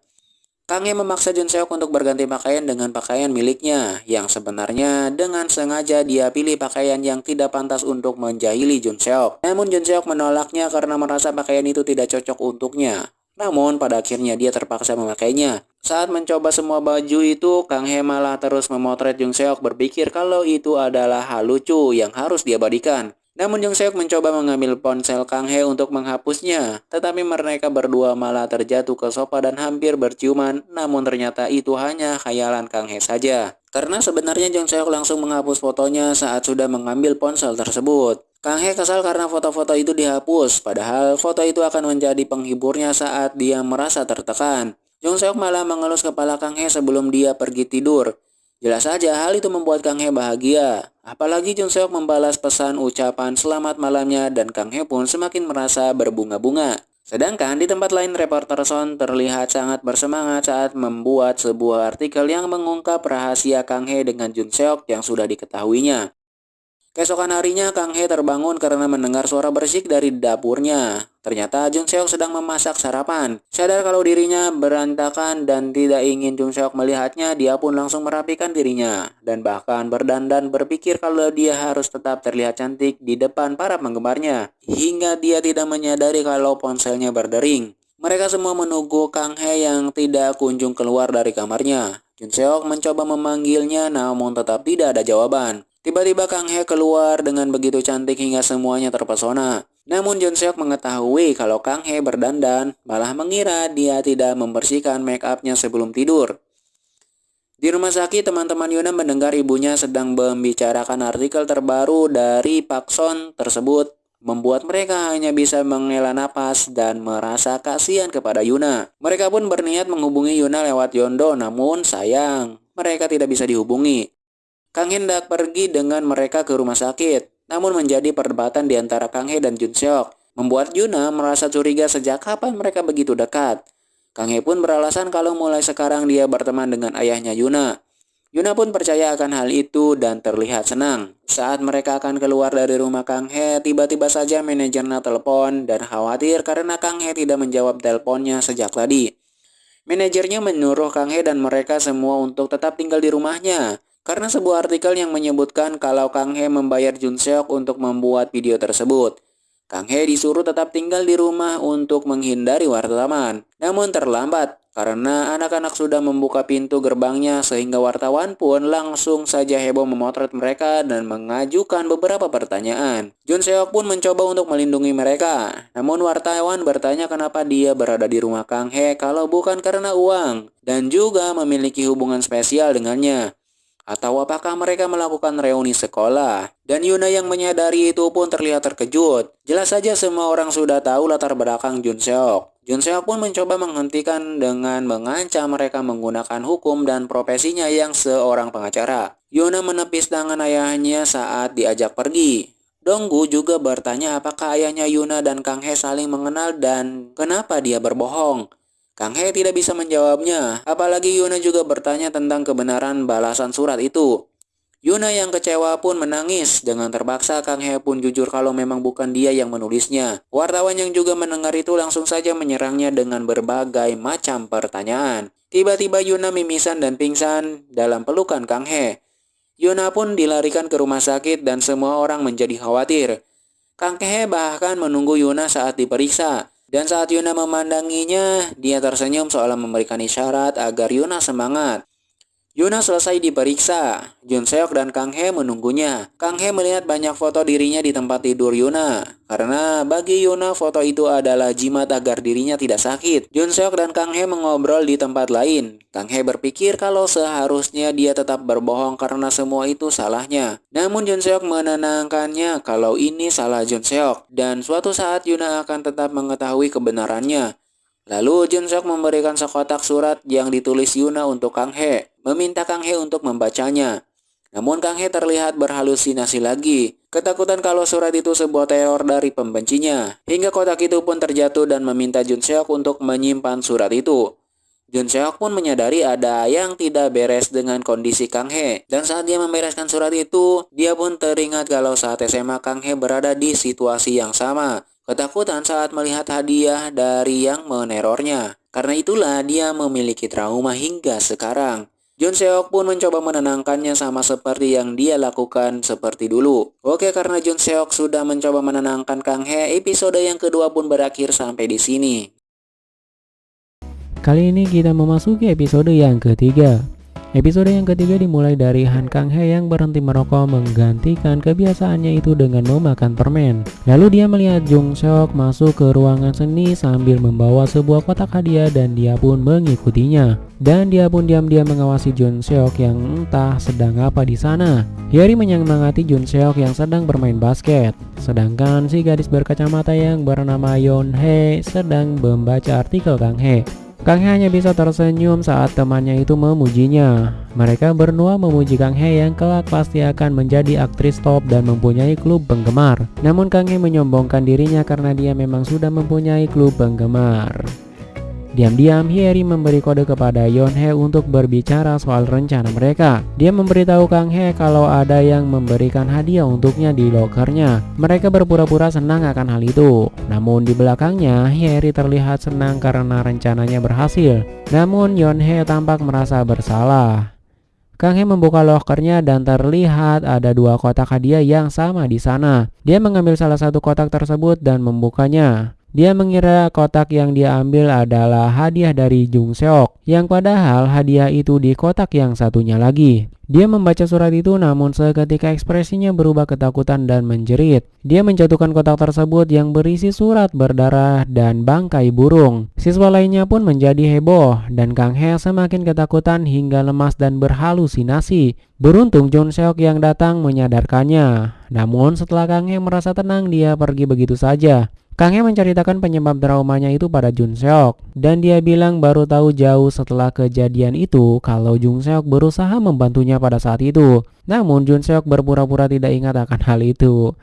[SPEAKER 1] Kang He memaksa Jun Seok untuk berganti pakaian dengan pakaian miliknya, yang sebenarnya dengan sengaja dia pilih pakaian yang tidak pantas untuk menjahili Jun Seok. Namun Jun Seok menolaknya karena merasa pakaian itu tidak cocok untuknya. Namun pada akhirnya dia terpaksa memakainya. Saat mencoba semua baju itu, Kang He malah terus memotret Jung Seok berpikir kalau itu adalah hal lucu yang harus diabadikan. Namun Jung Seok mencoba mengambil ponsel Kang He untuk menghapusnya, tetapi mereka berdua malah terjatuh ke sofa dan hampir berciuman, namun ternyata itu hanya khayalan Kang He saja. Karena sebenarnya Jung Seok langsung menghapus fotonya saat sudah mengambil ponsel tersebut. Kang He kesal karena foto-foto itu dihapus, padahal foto itu akan menjadi penghiburnya saat dia merasa tertekan. Jung Seok malah mengelus kepala Kang He sebelum dia pergi tidur. Jelas saja hal itu membuat Kang He bahagia. Apalagi Jung Seok membalas pesan ucapan selamat malamnya dan Kang He pun semakin merasa berbunga-bunga. Sedangkan di tempat lain reporter Son terlihat sangat bersemangat saat membuat sebuah artikel yang mengungkap rahasia Kang He dengan Jun Seok yang sudah diketahuinya. Keesokan harinya, Kang He terbangun karena mendengar suara bersik dari dapurnya. Ternyata Jung Seok sedang memasak sarapan. Sadar kalau dirinya berantakan dan tidak ingin Jung Seok melihatnya, dia pun langsung merapikan dirinya. Dan bahkan berdandan berpikir kalau dia harus tetap terlihat cantik di depan para penggemarnya. Hingga dia tidak menyadari kalau ponselnya berdering. Mereka semua menunggu Kang He yang tidak kunjung keluar dari kamarnya. Jun Seok mencoba memanggilnya namun tetap tidak ada jawaban. Tiba-tiba Kang He keluar dengan begitu cantik hingga semuanya terpesona. Namun Jun Seok mengetahui kalau Kang He berdandan, malah mengira dia tidak membersihkan make upnya sebelum tidur. Di rumah sakit, teman-teman Yuna mendengar ibunya sedang membicarakan artikel terbaru dari Pak Son tersebut, membuat mereka hanya bisa menghela napas dan merasa kasihan kepada Yuna. Mereka pun berniat menghubungi Yuna lewat Yondo, namun sayang, mereka tidak bisa dihubungi. Kang hendak pergi dengan mereka ke rumah sakit, namun menjadi perdebatan di antara Kang He dan Jun Seok, membuat Yuna merasa curiga sejak kapan mereka begitu dekat. Kang He pun beralasan kalau mulai sekarang dia berteman dengan ayahnya Yuna. Yuna pun percaya akan hal itu dan terlihat senang. Saat mereka akan keluar dari rumah Kang He, tiba-tiba saja manajernya telepon dan khawatir karena Kang He tidak menjawab teleponnya sejak tadi. Manajernya menyuruh Kang He dan mereka semua untuk tetap tinggal di rumahnya. Karena sebuah artikel yang menyebutkan kalau Kang He membayar Jun Seok untuk membuat video tersebut. Kang He disuruh tetap tinggal di rumah untuk menghindari wartawan. Namun terlambat karena anak-anak sudah membuka pintu gerbangnya sehingga wartawan pun langsung saja heboh memotret mereka dan mengajukan beberapa pertanyaan. Jun Seok pun mencoba untuk melindungi mereka. Namun wartawan bertanya kenapa dia berada di rumah Kang He kalau bukan karena uang dan juga memiliki hubungan spesial dengannya. Atau apakah mereka melakukan reuni sekolah? Dan Yuna yang menyadari itu pun terlihat terkejut. Jelas saja semua orang sudah tahu latar belakang Jun Seok. Jun Seok pun mencoba menghentikan dengan mengancam mereka menggunakan hukum dan profesinya yang seorang pengacara. Yuna menepis tangan ayahnya saat diajak pergi. Donggu juga bertanya apakah ayahnya Yuna dan Kang He saling mengenal dan kenapa dia berbohong. Kang He tidak bisa menjawabnya, apalagi Yuna juga bertanya tentang kebenaran balasan surat itu. Yuna yang kecewa pun menangis. Dengan terpaksa Kang He pun jujur kalau memang bukan dia yang menulisnya. Wartawan yang juga mendengar itu langsung saja menyerangnya dengan berbagai macam pertanyaan. Tiba-tiba Yuna mimisan dan pingsan dalam pelukan Kang He. Yuna pun dilarikan ke rumah sakit dan semua orang menjadi khawatir. Kang He bahkan menunggu Yuna saat diperiksa. Dan saat Yuna memandanginya, dia tersenyum seolah memberikan isyarat agar Yuna semangat.
[SPEAKER 2] Yuna selesai diperiksa. Jun Seok dan Kang He menunggunya. Kang He melihat banyak foto dirinya di tempat tidur Yuna. Karena bagi Yuna foto itu adalah jimat agar dirinya tidak sakit. Jun Seok dan Kang He mengobrol di tempat lain. Kang He berpikir kalau seharusnya dia tetap berbohong karena semua itu salahnya. Namun Jun Seok menenangkannya kalau ini salah Jun Seok. Dan suatu saat Yuna akan tetap mengetahui kebenarannya. Lalu Jun Seok memberikan sekotak surat yang ditulis Yuna untuk Kang He meminta Kang He untuk membacanya. Namun Kang He terlihat berhalusinasi lagi. Ketakutan kalau surat itu sebuah teror dari pembencinya. Hingga kotak itu pun terjatuh dan meminta Jun Seok untuk menyimpan surat itu. Jun Seok pun menyadari ada yang tidak beres dengan kondisi Kang He. Dan saat dia membereskan surat itu, dia pun teringat kalau saat SMA Kang He berada di situasi yang sama. Ketakutan saat melihat hadiah dari yang menerornya. Karena itulah dia memiliki trauma hingga sekarang. Jun Seok pun mencoba menenangkannya sama seperti yang dia lakukan seperti dulu. Oke, karena Jun Seok sudah mencoba menenangkan Kang He, episode yang kedua pun berakhir sampai di sini.
[SPEAKER 1] Kali ini kita memasuki episode yang ketiga. Episode yang ketiga dimulai dari Han Kang He yang berhenti merokok menggantikan kebiasaannya itu dengan memakan permen. Lalu dia melihat Jung Seok masuk ke ruangan seni sambil membawa sebuah kotak hadiah dan dia pun mengikutinya. Dan dia pun diam-diam mengawasi Jun Seok yang entah sedang apa di sana. Hyori menyemangati Jun Seok yang sedang bermain basket. Sedangkan si gadis berkacamata yang bernama Yon He sedang membaca artikel Kang He. Kang He hanya bisa tersenyum saat temannya itu memujinya. Mereka berdua memuji Kang He yang kelak pasti akan menjadi aktris top dan mempunyai klub penggemar. Namun Kang He menyombongkan dirinya karena dia memang sudah mempunyai klub penggemar. Diam-diam Hyeri memberi kode kepada Yonhe untuk berbicara soal rencana mereka. Dia memberitahu Kang He kalau ada yang memberikan hadiah untuknya di lokernya. Mereka berpura-pura senang akan hal itu. Namun di belakangnya Hyeri terlihat senang karena rencananya berhasil. Namun Yonhe tampak merasa bersalah. Kang He membuka lokernya dan terlihat ada dua kotak hadiah yang sama di sana. Dia mengambil salah satu kotak tersebut dan membukanya. Dia mengira kotak yang dia ambil adalah hadiah dari Jung Seok, yang padahal hadiah itu di kotak yang satunya lagi. Dia membaca surat itu namun seketika ekspresinya berubah ketakutan dan menjerit. Dia menjatuhkan kotak tersebut yang berisi surat berdarah dan bangkai burung. Siswa lainnya pun menjadi heboh dan Kang He semakin ketakutan hingga lemas dan berhalusinasi. Beruntung Jung Seok yang datang menyadarkannya. Namun setelah Kang He merasa tenang dia pergi begitu saja. Kang He menceritakan penyebab traumanya itu pada Jun Seok dan dia bilang baru tahu jauh setelah kejadian itu kalau Jun Seok berusaha membantunya pada saat itu. Namun Jun Seok berpura-pura tidak ingat akan hal itu.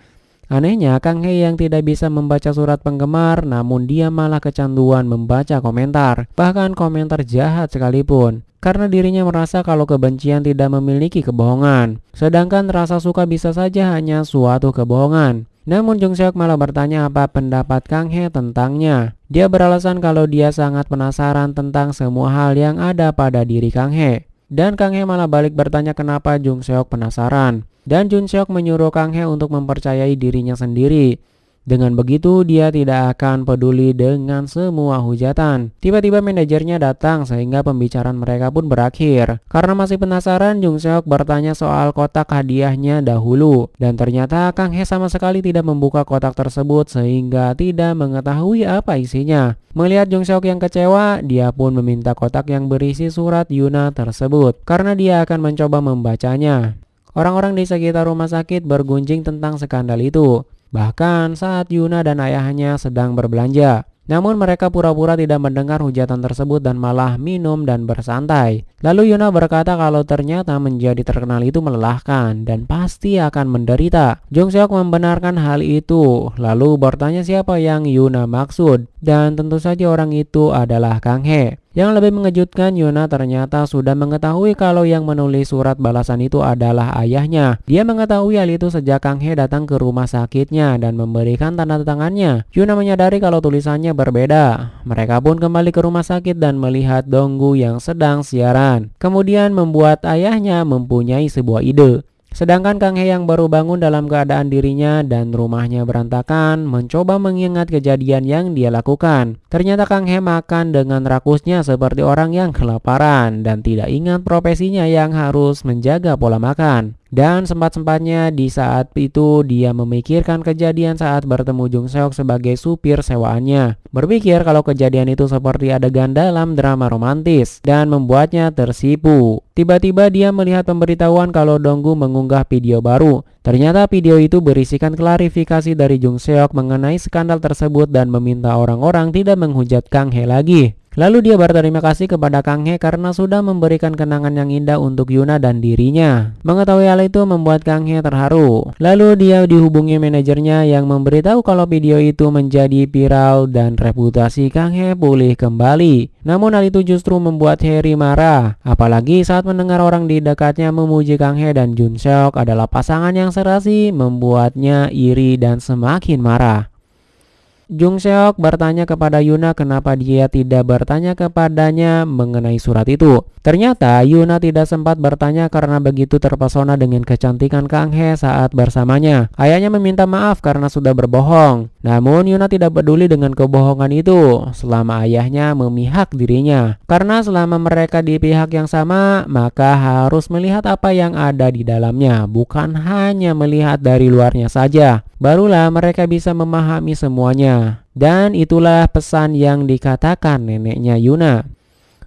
[SPEAKER 1] Anehnya, Kang He yang tidak bisa membaca surat penggemar, namun dia malah kecanduan membaca komentar, bahkan komentar jahat sekalipun. Karena dirinya merasa kalau kebencian tidak memiliki kebohongan, sedangkan rasa suka bisa saja hanya suatu kebohongan. Namun Jung Seok malah bertanya apa pendapat Kang He tentangnya. Dia beralasan kalau dia sangat penasaran tentang semua hal yang ada pada diri Kang He. Dan Kang He malah balik bertanya kenapa Jung Seok penasaran. Dan Jung Seok menyuruh Kang He untuk mempercayai dirinya sendiri. Dengan begitu, dia tidak akan peduli dengan semua hujatan. Tiba-tiba manajernya datang sehingga pembicaraan mereka pun berakhir. Karena masih penasaran, Jung Seok bertanya soal kotak hadiahnya dahulu. Dan ternyata Kang He sama sekali tidak membuka kotak tersebut sehingga tidak mengetahui apa isinya. Melihat Jung Seok yang kecewa, dia pun meminta kotak yang berisi surat Yuna tersebut. Karena dia akan mencoba membacanya. Orang-orang di sekitar rumah sakit bergunjing tentang skandal itu. Bahkan saat Yuna dan ayahnya sedang berbelanja. Namun mereka pura-pura tidak mendengar hujatan tersebut dan malah minum dan bersantai. Lalu Yuna berkata kalau ternyata menjadi terkenal itu melelahkan dan pasti akan menderita. Jung Seok membenarkan hal itu, lalu bertanya siapa yang Yuna maksud. Dan tentu saja orang itu adalah Kang He. Yang lebih mengejutkan, Yuna ternyata sudah mengetahui kalau yang menulis surat balasan itu adalah ayahnya. Dia mengetahui hal itu sejak Kang He datang ke rumah sakitnya dan memberikan tanda tangannya. Yuna menyadari kalau tulisannya berbeda. Mereka pun kembali ke rumah sakit dan melihat Donggu yang sedang siaran. Kemudian membuat ayahnya mempunyai sebuah ide. Sedangkan Kang He yang baru bangun dalam keadaan dirinya dan rumahnya berantakan mencoba mengingat kejadian yang dia lakukan. Ternyata Kang He makan dengan rakusnya seperti orang yang kelaparan dan tidak ingat profesinya yang harus menjaga pola makan. Dan sempat-sempatnya di saat itu dia memikirkan kejadian saat bertemu Jung Seok sebagai supir sewaannya. Berpikir kalau kejadian itu seperti adegan dalam drama romantis dan membuatnya tersipu. Tiba-tiba dia melihat pemberitahuan kalau Donggu mengunggah video baru. Ternyata video itu berisikan klarifikasi dari Jung Seok mengenai skandal tersebut dan meminta orang-orang tidak menghujat Kang He lagi. Lalu dia berterima kasih kepada Kang He karena sudah memberikan kenangan yang indah untuk Yuna dan dirinya. Mengetahui hal itu membuat Kang He terharu. Lalu dia dihubungi manajernya yang memberitahu kalau video itu menjadi viral dan reputasi Kang He pulih kembali. Namun hal itu justru membuat Harry marah. Apalagi saat mendengar orang di dekatnya memuji Kang He dan Jun Seok adalah pasangan yang serasi membuatnya iri dan semakin marah. Jung Seok bertanya kepada Yuna kenapa dia tidak bertanya kepadanya mengenai surat itu. Ternyata Yuna tidak sempat bertanya karena begitu terpesona dengan kecantikan Kang He saat bersamanya. Ayahnya meminta maaf karena sudah berbohong. Namun Yuna tidak peduli dengan kebohongan itu selama ayahnya memihak dirinya. Karena selama mereka di pihak yang sama, maka harus melihat apa yang ada di dalamnya, bukan hanya melihat dari luarnya saja. Barulah mereka bisa memahami semuanya. Dan itulah pesan yang dikatakan neneknya Yuna.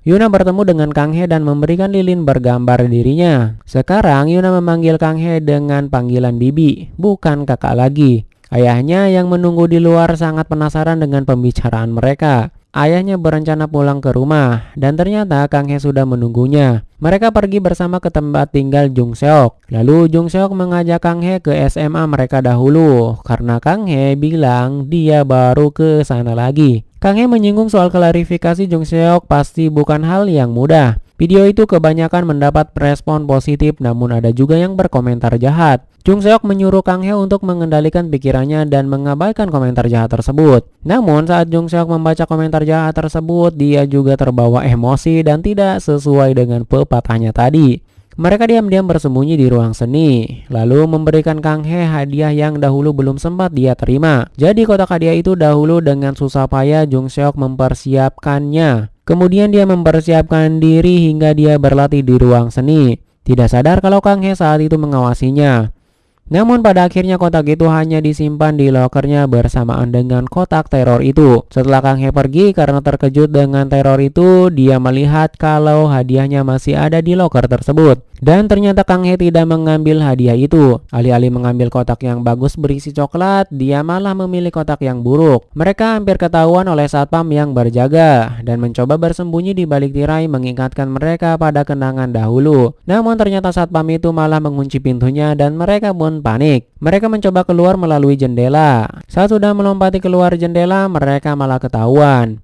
[SPEAKER 1] Yuna bertemu dengan Kang He dan memberikan lilin bergambar dirinya. Sekarang Yuna memanggil Kang He dengan panggilan bibi, bukan kakak lagi. Ayahnya yang menunggu di luar sangat penasaran dengan pembicaraan mereka. Ayahnya berencana pulang ke rumah dan ternyata Kang He sudah menunggunya. Mereka pergi bersama ke tempat tinggal Jung Seok. Lalu Jung Seok mengajak Kang He ke SMA mereka dahulu karena Kang He bilang dia baru ke sana lagi. Kang He menyinggung soal klarifikasi Jung Seok pasti bukan hal yang mudah. Video itu kebanyakan mendapat respon positif namun ada juga yang berkomentar jahat. Jung Seok menyuruh Kang He untuk mengendalikan pikirannya dan mengabaikan komentar jahat tersebut. Namun saat Jung Seok membaca komentar jahat tersebut, dia juga terbawa emosi dan tidak sesuai dengan pepatahnya tadi. Mereka diam-diam bersembunyi di ruang seni, lalu memberikan Kang He hadiah yang dahulu belum sempat dia terima. Jadi kotak hadiah itu dahulu dengan susah payah Jung Seok mempersiapkannya. Kemudian dia mempersiapkan diri hingga dia berlatih di ruang seni. Tidak sadar kalau Kang He saat itu mengawasinya. Namun pada akhirnya kotak itu hanya disimpan di lokernya bersamaan dengan kotak teror itu. Setelah Kang He pergi karena terkejut dengan teror itu, dia melihat kalau hadiahnya masih ada di loker tersebut. Dan ternyata Kang He tidak mengambil hadiah itu. Alih-alih mengambil kotak yang bagus berisi coklat, dia malah memilih kotak yang buruk. Mereka hampir ketahuan oleh satpam yang berjaga dan mencoba bersembunyi di balik tirai mengingatkan mereka pada kenangan dahulu. Namun ternyata satpam itu malah mengunci pintunya dan mereka pun panik. Mereka mencoba keluar melalui jendela. Saat sudah melompati keluar jendela, mereka malah ketahuan.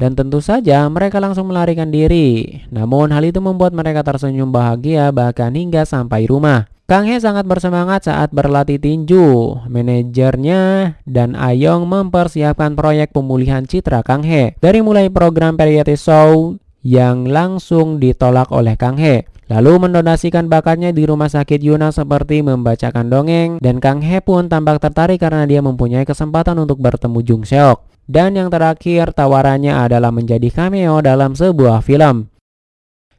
[SPEAKER 1] Dan tentu saja mereka langsung melarikan diri. Namun hal itu membuat mereka tersenyum bahagia bahkan hingga sampai rumah. Kang He sangat bersemangat saat berlatih tinju. Manajernya dan Ayong mempersiapkan proyek pemulihan citra Kang He. Dari mulai program variety show yang langsung ditolak oleh Kang He. Lalu mendonasikan bakatnya di rumah sakit Yuna seperti membacakan dongeng dan Kang He pun tampak tertarik karena dia mempunyai kesempatan untuk bertemu Jung Seok. Dan yang terakhir tawarannya adalah menjadi cameo dalam sebuah film.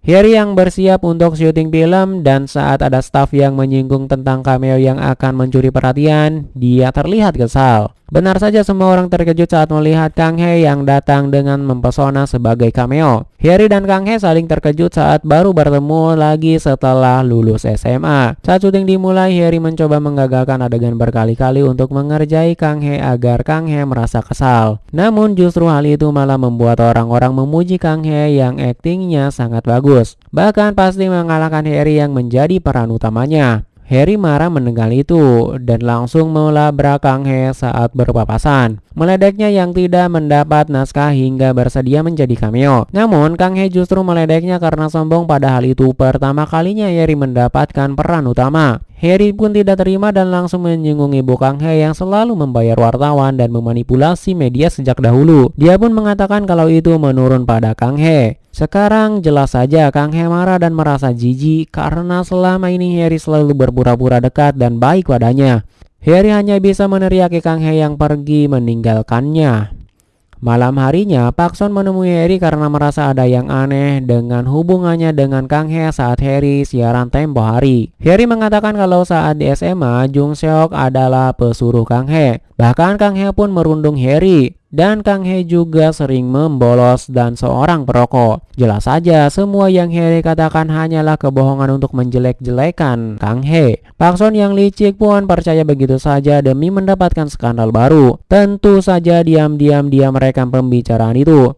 [SPEAKER 1] Harry yang bersiap untuk syuting film dan saat ada staff yang menyinggung tentang cameo yang akan mencuri perhatian, dia terlihat kesal. Benar saja semua orang terkejut saat melihat Kang He yang datang dengan mempesona sebagai cameo. Harry dan Kang He saling terkejut saat baru bertemu lagi setelah lulus SMA. Saat syuting dimulai, Harry mencoba menggagalkan adegan berkali-kali untuk mengerjai Kang He agar Kang He merasa kesal. Namun justru hal itu malah membuat orang-orang memuji Kang He yang aktingnya sangat bagus. Bahkan pasti mengalahkan Harry yang menjadi peran utamanya. Harry marah mendengar itu dan langsung melabrak Kang He saat berpapasan. Meledeknya yang tidak mendapat naskah hingga bersedia menjadi cameo. Namun Kang He justru meledeknya karena sombong pada hal itu pertama kalinya Harry mendapatkan peran utama. Harry pun tidak terima dan langsung menyinggung ibu Kang He yang selalu membayar wartawan dan memanipulasi media sejak dahulu. Dia pun mengatakan kalau itu menurun pada Kang He. Sekarang jelas saja Kang He marah dan merasa jijik karena selama ini Harry selalu berpura-pura dekat dan baik padanya. Harry hanya bisa meneriaki Kang He yang pergi meninggalkannya. Malam harinya, Pak Son menemui Harry karena merasa ada yang aneh dengan hubungannya dengan Kang He saat Harry siaran tempo hari. Harry mengatakan kalau saat di SMA, Jung Seok adalah pesuruh Kang He. Bahkan Kang He pun merundung Harry dan Kang He juga sering membolos dan seorang perokok. Jelas saja semua yang Harry katakan hanyalah kebohongan untuk menjelek-jelekan Kang He. Pak Son yang licik pun percaya begitu saja demi mendapatkan skandal baru. Tentu saja diam-diam dia merekam pembicaraan itu.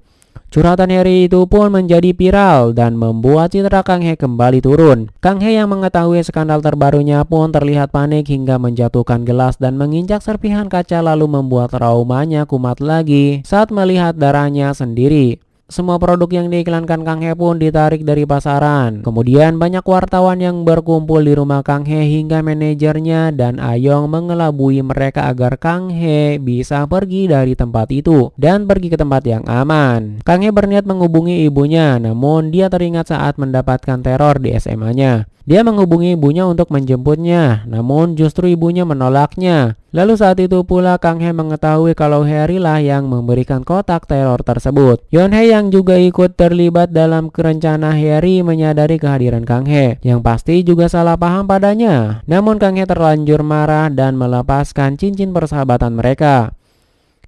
[SPEAKER 1] Curhatan Harry itu pun menjadi viral dan membuat citra Kang He kembali turun. Kang He yang mengetahui skandal terbarunya pun terlihat panik hingga menjatuhkan gelas dan menginjak serpihan kaca lalu membuat traumanya kumat lagi saat melihat darahnya sendiri. Semua produk yang diiklankan Kang He pun ditarik dari pasaran. Kemudian banyak wartawan yang berkumpul di rumah Kang He hingga manajernya dan Ayong mengelabui mereka agar Kang He bisa pergi dari tempat itu dan pergi ke tempat yang aman. Kang He berniat menghubungi ibunya namun dia teringat saat mendapatkan teror di SMA-nya. Dia menghubungi ibunya untuk menjemputnya, namun justru ibunya menolaknya. Lalu saat itu pula Kang He mengetahui kalau Harry lah yang memberikan kotak teror tersebut. Yeon He yang juga ikut terlibat dalam rencana Harry menyadari kehadiran Kang He, yang pasti juga salah paham padanya. Namun Kang He terlanjur marah dan melepaskan cincin persahabatan mereka.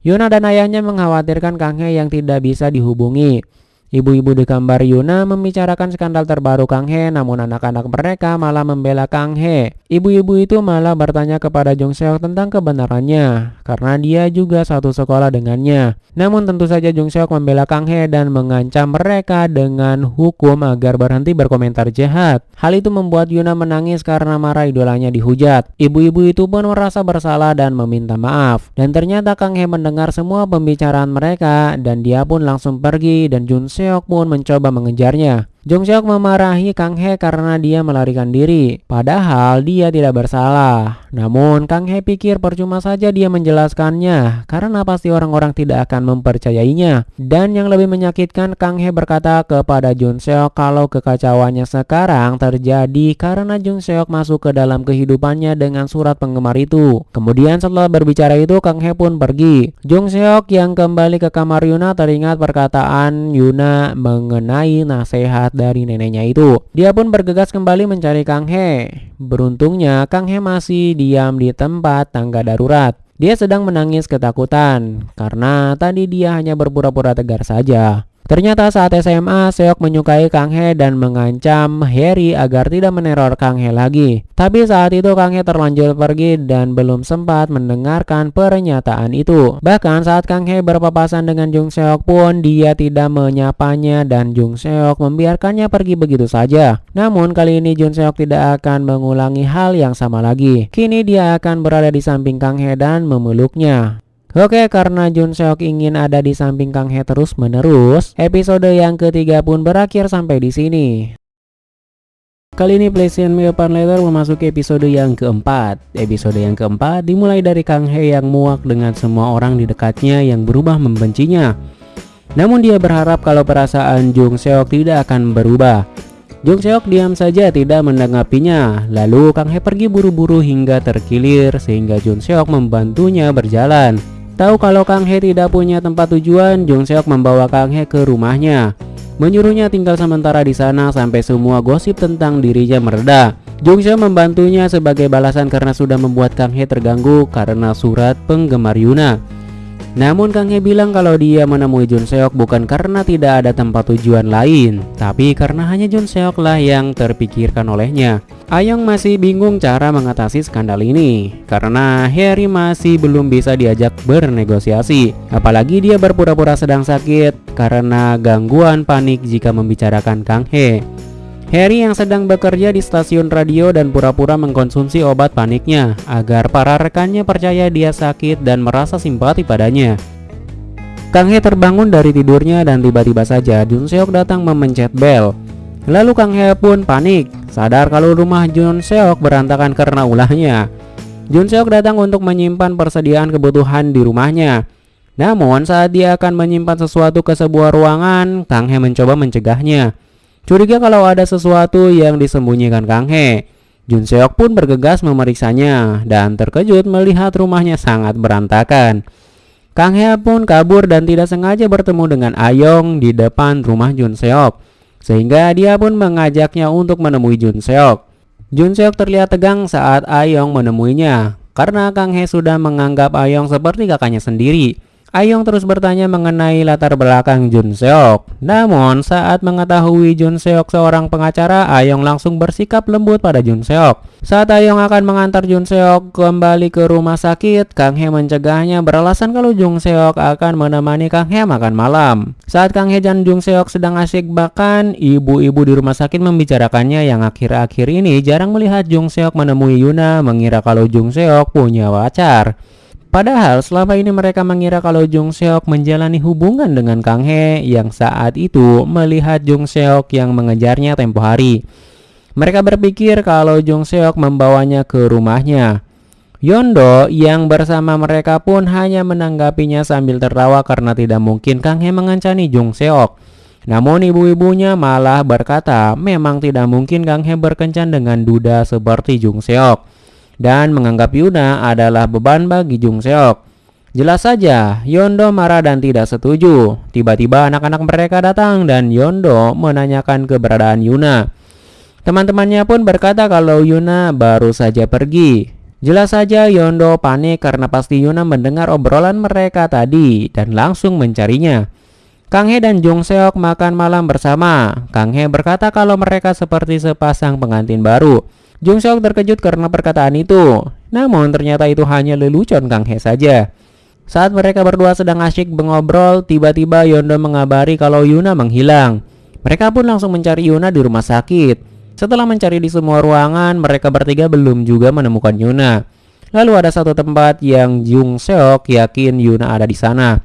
[SPEAKER 1] Yuna dan ayahnya mengkhawatirkan Kang He yang tidak bisa dihubungi. Ibu-ibu di gambar Yuna membicarakan skandal terbaru Kang He, namun anak-anak mereka malah membela Kang He. Ibu-ibu itu malah bertanya kepada Jung Seok tentang kebenarannya, karena dia juga satu sekolah dengannya. Namun tentu saja Jung Seok membela Kang He dan mengancam mereka dengan hukum agar berhenti berkomentar jahat. Hal itu membuat Yuna menangis karena marah idolanya dihujat. Ibu-ibu itu pun merasa bersalah dan meminta maaf. Dan ternyata Kang He mendengar semua pembicaraan mereka dan dia pun langsung pergi dan Jung Seok Seok pun mencoba mengejarnya. Jong Seok memarahi Kang He karena dia melarikan diri, padahal dia tidak bersalah. Namun Kang He pikir percuma saja dia menjelaskannya karena pasti orang-orang tidak akan mempercayainya. Dan yang lebih menyakitkan Kang He berkata kepada Jun Seok kalau kekacauannya sekarang terjadi karena Jun Seok masuk ke dalam kehidupannya dengan surat penggemar itu. Kemudian setelah berbicara itu Kang He pun pergi. Jung Seok yang kembali ke kamar Yuna teringat perkataan Yuna mengenai nasihat dari neneknya itu. Dia pun bergegas kembali mencari Kang He. Beruntungnya Kang He masih diam di tempat tangga darurat. Dia sedang menangis ketakutan karena tadi dia hanya berpura-pura tegar saja. Ternyata saat SMA, Seok menyukai Kang He dan mengancam Harry agar tidak meneror Kang He lagi. Tapi saat itu Kang He terlanjur pergi dan belum sempat mendengarkan pernyataan itu. Bahkan saat Kang He berpapasan dengan Jung Seok pun dia tidak menyapanya dan Jung Seok membiarkannya pergi begitu saja. Namun kali ini Jung Seok tidak akan mengulangi hal yang sama lagi. Kini dia akan berada di samping Kang He dan memeluknya. Oke, karena Jun Seok ingin ada di samping Kang He terus menerus, episode yang ketiga pun berakhir sampai di sini. Kali ini PlayStation Me Open Letter memasuki episode yang keempat. Episode yang keempat dimulai dari Kang He yang muak dengan semua orang di dekatnya yang berubah membencinya. Namun dia berharap kalau perasaan Jung Seok tidak akan berubah. Jung Seok diam saja tidak menanggapinya. Lalu Kang He pergi buru-buru hingga terkilir sehingga Jung Seok membantunya berjalan. Tahu kalau Kang He tidak punya tempat tujuan, Jung Seok membawa Kang He ke rumahnya. Menyuruhnya tinggal sementara di sana sampai semua gosip tentang dirinya mereda. Jung Seok membantunya sebagai balasan karena sudah membuat Kang He terganggu karena surat penggemar Yuna. Namun Kang He bilang kalau dia menemui Jun Seok bukan karena tidak ada tempat tujuan lain, tapi karena hanya Jun Seok lah yang terpikirkan olehnya. Ayong masih bingung cara mengatasi skandal ini karena Harry masih belum bisa diajak bernegosiasi. Apalagi dia berpura-pura sedang sakit karena gangguan panik jika membicarakan Kang He. Harry yang sedang bekerja di stasiun radio dan pura-pura mengkonsumsi obat paniknya agar para rekannya percaya dia sakit dan merasa simpati padanya. Kang He terbangun dari tidurnya dan tiba-tiba saja Jun Seok datang memencet bel. Lalu Kang He pun panik, sadar kalau rumah Jun Seok berantakan karena ulahnya. Jun Seok datang untuk menyimpan persediaan kebutuhan di rumahnya. Namun saat dia akan menyimpan sesuatu ke sebuah ruangan, Kang He mencoba mencegahnya. Curiga kalau ada sesuatu yang disembunyikan Kang He. Jun Seok pun bergegas memeriksanya dan terkejut melihat rumahnya sangat berantakan. Kang He pun kabur dan tidak sengaja bertemu dengan Ayong di depan rumah Jun Seok. Sehingga dia pun mengajaknya untuk menemui Jun Seok. Jun Seok terlihat tegang saat Ayong menemuinya karena Kang He sudah menganggap Ayong seperti kakaknya sendiri. Ayong terus bertanya mengenai latar belakang Jun Seok. Namun saat mengetahui Jun Seok seorang pengacara, Ayong langsung bersikap lembut pada Jun Seok. Saat Ayong akan mengantar Jun Seok kembali ke rumah sakit, Kang He mencegahnya beralasan kalau Jun Seok akan menemani Kang He makan malam. Saat Kang He dan Jun Seok sedang asyik makan, ibu-ibu di rumah sakit membicarakannya yang akhir-akhir ini jarang melihat Jung Seok menemui Yuna mengira kalau Jung Seok punya pacar. Padahal selama ini mereka mengira kalau Jung Seok menjalani hubungan dengan Kang He yang saat itu melihat Jung Seok yang mengejarnya tempo hari. Mereka berpikir kalau Jung Seok membawanya ke rumahnya. Yondo yang bersama mereka pun hanya menanggapinya sambil tertawa karena tidak mungkin Kang He mengancani Jung Seok. Namun ibu-ibunya malah berkata memang tidak mungkin Kang He berkencan dengan duda seperti Jung Seok dan menganggap Yuna adalah beban bagi Jung Seok. Jelas saja, Yondo marah dan tidak setuju. Tiba-tiba anak-anak mereka datang dan Yondo menanyakan keberadaan Yuna. Teman-temannya pun berkata kalau Yuna baru saja pergi. Jelas saja Yondo panik karena pasti Yuna mendengar obrolan mereka tadi dan langsung mencarinya. Kang He dan Jung Seok makan malam bersama. Kang He berkata kalau mereka seperti sepasang pengantin baru. Jung Seok terkejut karena perkataan itu. Namun ternyata itu hanya lelucon Kang He saja. Saat mereka berdua sedang asyik mengobrol, tiba-tiba Yondo mengabari kalau Yuna menghilang. Mereka pun langsung mencari Yuna di rumah sakit. Setelah mencari di semua ruangan, mereka bertiga belum juga menemukan Yuna. Lalu ada satu tempat yang Jung Seok yakin Yuna ada di sana.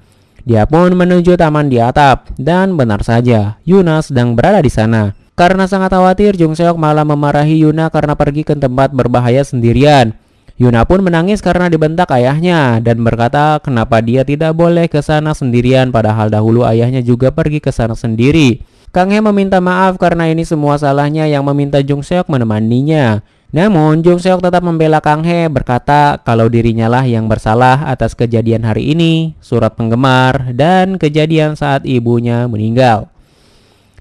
[SPEAKER 1] Dia pun menuju taman di atap dan benar saja Yuna sedang berada di sana. Karena sangat khawatir, Jung Seok malah memarahi Yuna karena pergi ke tempat berbahaya sendirian. Yuna pun menangis karena dibentak ayahnya dan berkata kenapa dia tidak boleh ke sana sendirian padahal dahulu ayahnya juga pergi ke sana sendiri. Kang He meminta maaf karena ini semua salahnya yang meminta Jung Seok menemaninya. Namun Jung Seok tetap membela Kang He berkata kalau dirinya lah yang bersalah atas kejadian hari ini, surat penggemar, dan kejadian saat ibunya meninggal.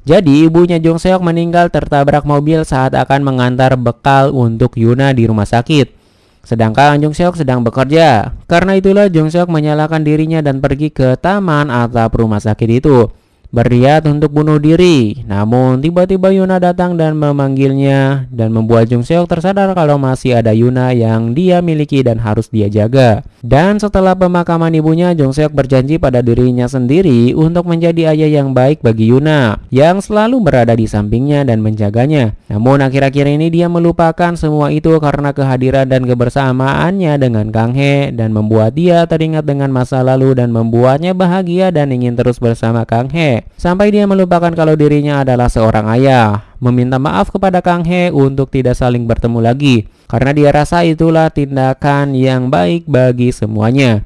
[SPEAKER 1] Jadi ibunya Jung Seok meninggal tertabrak mobil saat akan mengantar bekal untuk Yuna di rumah sakit. Sedangkan Jung Seok sedang bekerja. Karena itulah Jung Seok menyalakan dirinya dan pergi ke taman atap rumah sakit itu berniat untuk bunuh diri. Namun tiba-tiba Yuna datang dan memanggilnya dan membuat Jung Seok tersadar kalau masih ada Yuna yang dia miliki dan harus dia jaga. Dan setelah pemakaman ibunya, Jung Seok berjanji pada dirinya sendiri untuk menjadi ayah yang baik bagi Yuna yang selalu berada di sampingnya dan menjaganya. Namun akhir-akhir ini dia melupakan semua itu karena kehadiran dan kebersamaannya dengan Kang He dan membuat dia teringat dengan masa lalu dan membuatnya bahagia dan ingin terus bersama Kang He sampai dia melupakan kalau dirinya adalah seorang ayah. Meminta maaf kepada Kang He untuk tidak saling bertemu lagi karena dia rasa itulah tindakan yang baik bagi semuanya.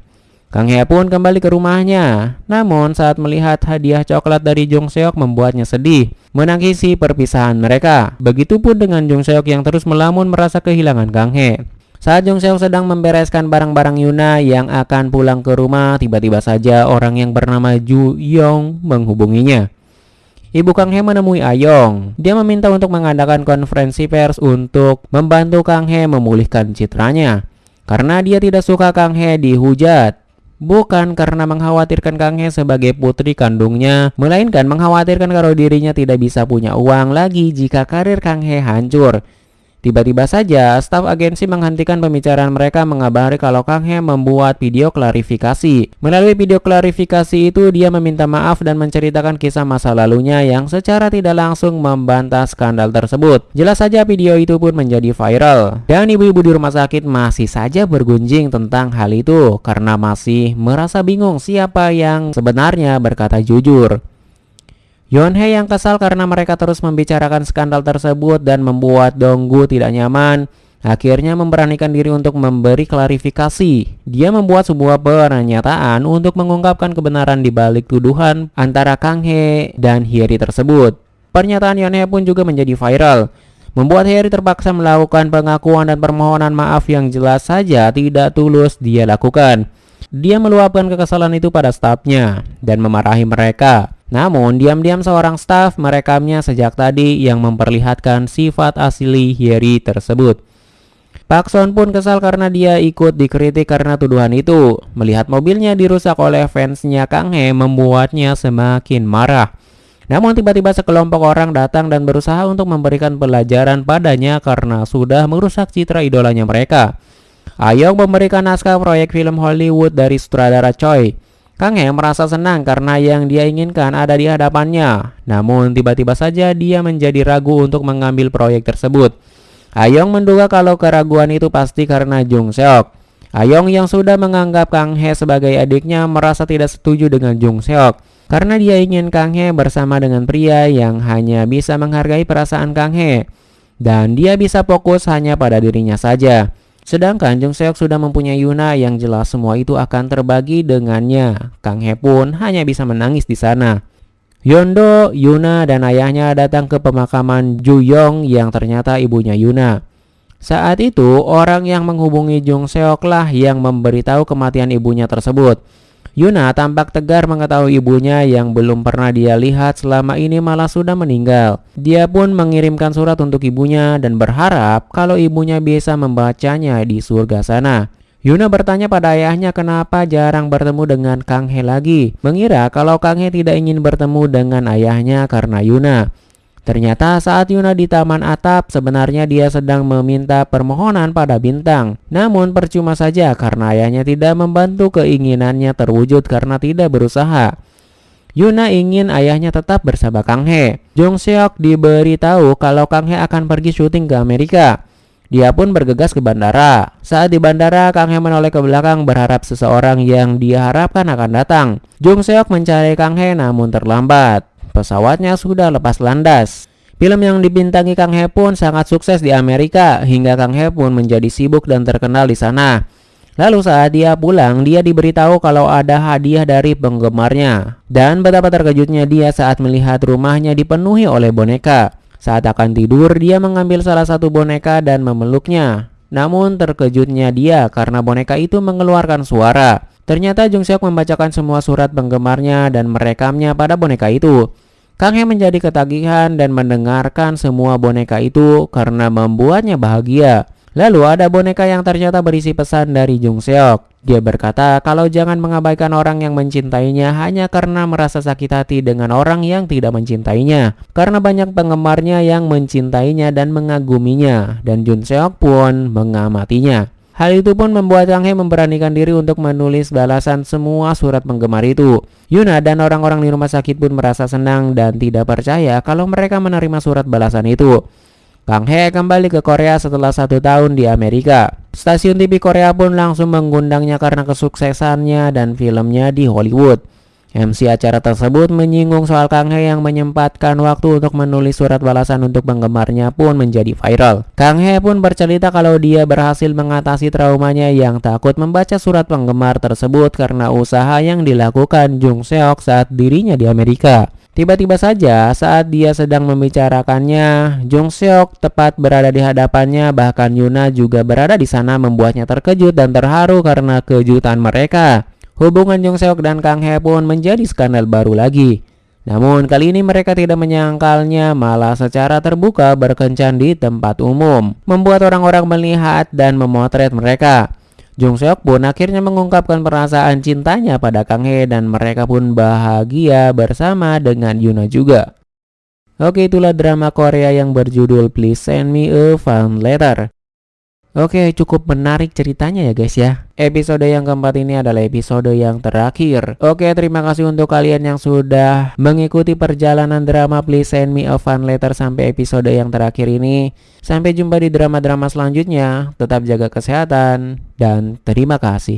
[SPEAKER 1] Kang He pun kembali ke rumahnya. Namun saat melihat hadiah coklat dari Jung Seok membuatnya sedih, menangisi perpisahan mereka. Begitupun dengan Jung Seok yang terus melamun merasa kehilangan Kang He. Saat Jung sedang membereskan barang-barang Yuna yang akan pulang ke rumah, tiba-tiba saja orang yang bernama Ju Yong menghubunginya. Ibu Kang He menemui Ayong. Dia meminta untuk mengadakan konferensi pers untuk membantu Kang He memulihkan citranya. Karena dia tidak suka Kang He dihujat. Bukan karena mengkhawatirkan Kang He sebagai putri kandungnya, melainkan mengkhawatirkan kalau dirinya tidak bisa punya uang lagi jika karir Kang He hancur. Tiba-tiba saja, staf agensi menghentikan pembicaraan mereka mengabari kalau Kang He membuat video klarifikasi. Melalui video klarifikasi itu, dia meminta maaf dan menceritakan kisah masa lalunya yang secara tidak langsung membantah skandal tersebut. Jelas saja video itu pun menjadi viral. Dan ibu-ibu di rumah sakit masih saja bergunjing tentang hal itu karena masih merasa bingung siapa yang sebenarnya berkata jujur. Yonhee yang kesal karena mereka terus membicarakan skandal tersebut dan membuat Donggu tidak nyaman, akhirnya memberanikan diri untuk memberi klarifikasi. Dia membuat sebuah pernyataan untuk mengungkapkan kebenaran di balik tuduhan antara Kang Hee dan Hyeri tersebut. Pernyataan Yonhee pun juga menjadi viral, membuat Hyeri terpaksa melakukan pengakuan dan permohonan maaf yang jelas saja tidak tulus dia lakukan. Dia meluapkan kekesalan itu pada stafnya dan memarahi mereka. Namun, diam-diam seorang staf merekamnya sejak tadi yang memperlihatkan sifat asli Hyeri tersebut. Pak Son pun kesal karena dia ikut dikritik karena tuduhan itu. Melihat mobilnya dirusak oleh fansnya Kang He membuatnya semakin marah. Namun tiba-tiba sekelompok orang datang dan berusaha untuk memberikan pelajaran padanya karena sudah merusak citra idolanya mereka. Ayong memberikan naskah proyek film Hollywood dari sutradara Choi. Kang He merasa senang karena yang dia inginkan ada di hadapannya. Namun tiba-tiba saja dia menjadi ragu untuk mengambil proyek tersebut. Ayong menduga kalau keraguan itu pasti karena Jung Seok. Ayong yang sudah menganggap Kang He sebagai adiknya merasa tidak setuju dengan Jung Seok karena dia ingin Kang He bersama dengan pria yang hanya bisa menghargai perasaan Kang He dan dia bisa fokus hanya pada dirinya saja. Sedangkan Jung Seok sudah mempunyai Yuna yang jelas semua itu akan terbagi dengannya. Kang He pun hanya bisa menangis di sana. Yondo, Yuna, dan ayahnya datang ke pemakaman Ju Yong yang ternyata ibunya Yuna. Saat itu, orang yang menghubungi Jung Seok lah yang memberitahu kematian ibunya tersebut. Yuna tampak tegar mengetahui ibunya yang belum pernah dia lihat selama ini malah sudah meninggal. Dia pun mengirimkan surat untuk ibunya dan berharap kalau ibunya bisa membacanya di surga sana. Yuna bertanya pada ayahnya kenapa jarang bertemu dengan Kang He lagi, mengira kalau Kang He tidak ingin bertemu dengan ayahnya karena Yuna. Ternyata saat Yuna di taman atap sebenarnya dia sedang meminta permohonan pada bintang. Namun percuma saja karena ayahnya tidak membantu keinginannya terwujud karena tidak berusaha. Yuna ingin ayahnya tetap bersama Kang He. Jung Seok diberitahu kalau Kang He akan pergi syuting ke Amerika. Dia pun bergegas ke bandara. Saat di bandara, Kang He menoleh ke belakang berharap seseorang yang dia harapkan akan datang. Jung Seok mencari Kang He namun terlambat. Pesawatnya sudah lepas landas. Film yang dibintangi Kang He pun sangat sukses di Amerika hingga Kang He pun menjadi sibuk dan terkenal di sana. Lalu saat dia pulang, dia diberitahu kalau ada hadiah dari penggemarnya. Dan betapa terkejutnya dia saat melihat rumahnya dipenuhi oleh boneka. Saat akan tidur, dia mengambil salah satu boneka dan memeluknya. Namun terkejutnya dia karena boneka itu mengeluarkan suara. Ternyata Jung Seok membacakan semua surat penggemarnya dan merekamnya pada boneka itu. Kang He menjadi ketagihan dan mendengarkan semua boneka itu karena membuatnya bahagia. Lalu ada boneka yang ternyata berisi pesan dari Jung Seok. Dia berkata kalau jangan mengabaikan orang yang mencintainya hanya karena merasa sakit hati dengan orang yang tidak mencintainya. Karena banyak penggemarnya yang mencintainya dan mengaguminya dan Jung Seok pun mengamatinya. Hal itu pun membuat Kang He memberanikan diri untuk menulis balasan semua surat penggemar itu. Yuna dan orang-orang di rumah sakit pun merasa senang dan tidak percaya kalau mereka menerima surat balasan itu. Kang He kembali ke Korea setelah satu tahun di Amerika. Stasiun TV Korea pun langsung mengundangnya karena kesuksesannya dan filmnya di Hollywood. MC acara tersebut menyinggung soal Kang He yang menyempatkan waktu untuk menulis surat balasan untuk penggemarnya pun menjadi viral. Kang He pun bercerita kalau dia berhasil mengatasi traumanya yang takut membaca surat penggemar tersebut karena usaha yang dilakukan Jung Seok saat dirinya di Amerika. Tiba-tiba saja saat dia sedang membicarakannya, Jung Seok tepat berada di hadapannya bahkan Yuna juga berada di sana membuatnya terkejut dan terharu karena kejutan mereka. Hubungan Jung Seok dan Kang He pun menjadi skandal baru lagi. Namun kali ini mereka tidak menyangkalnya malah secara terbuka berkencan di tempat umum, membuat orang-orang melihat dan memotret mereka. Jung Seok pun akhirnya mengungkapkan perasaan cintanya pada Kang He dan mereka pun bahagia bersama dengan Yuna juga. Oke itulah drama Korea yang berjudul Please Send Me a Fan Letter. Oke, cukup menarik ceritanya ya guys ya. Episode yang keempat ini adalah episode yang terakhir. Oke, terima kasih untuk kalian yang sudah mengikuti perjalanan drama Please Send Me a Fun Letter sampai episode yang terakhir ini. Sampai jumpa di drama-drama selanjutnya. Tetap jaga kesehatan dan terima kasih.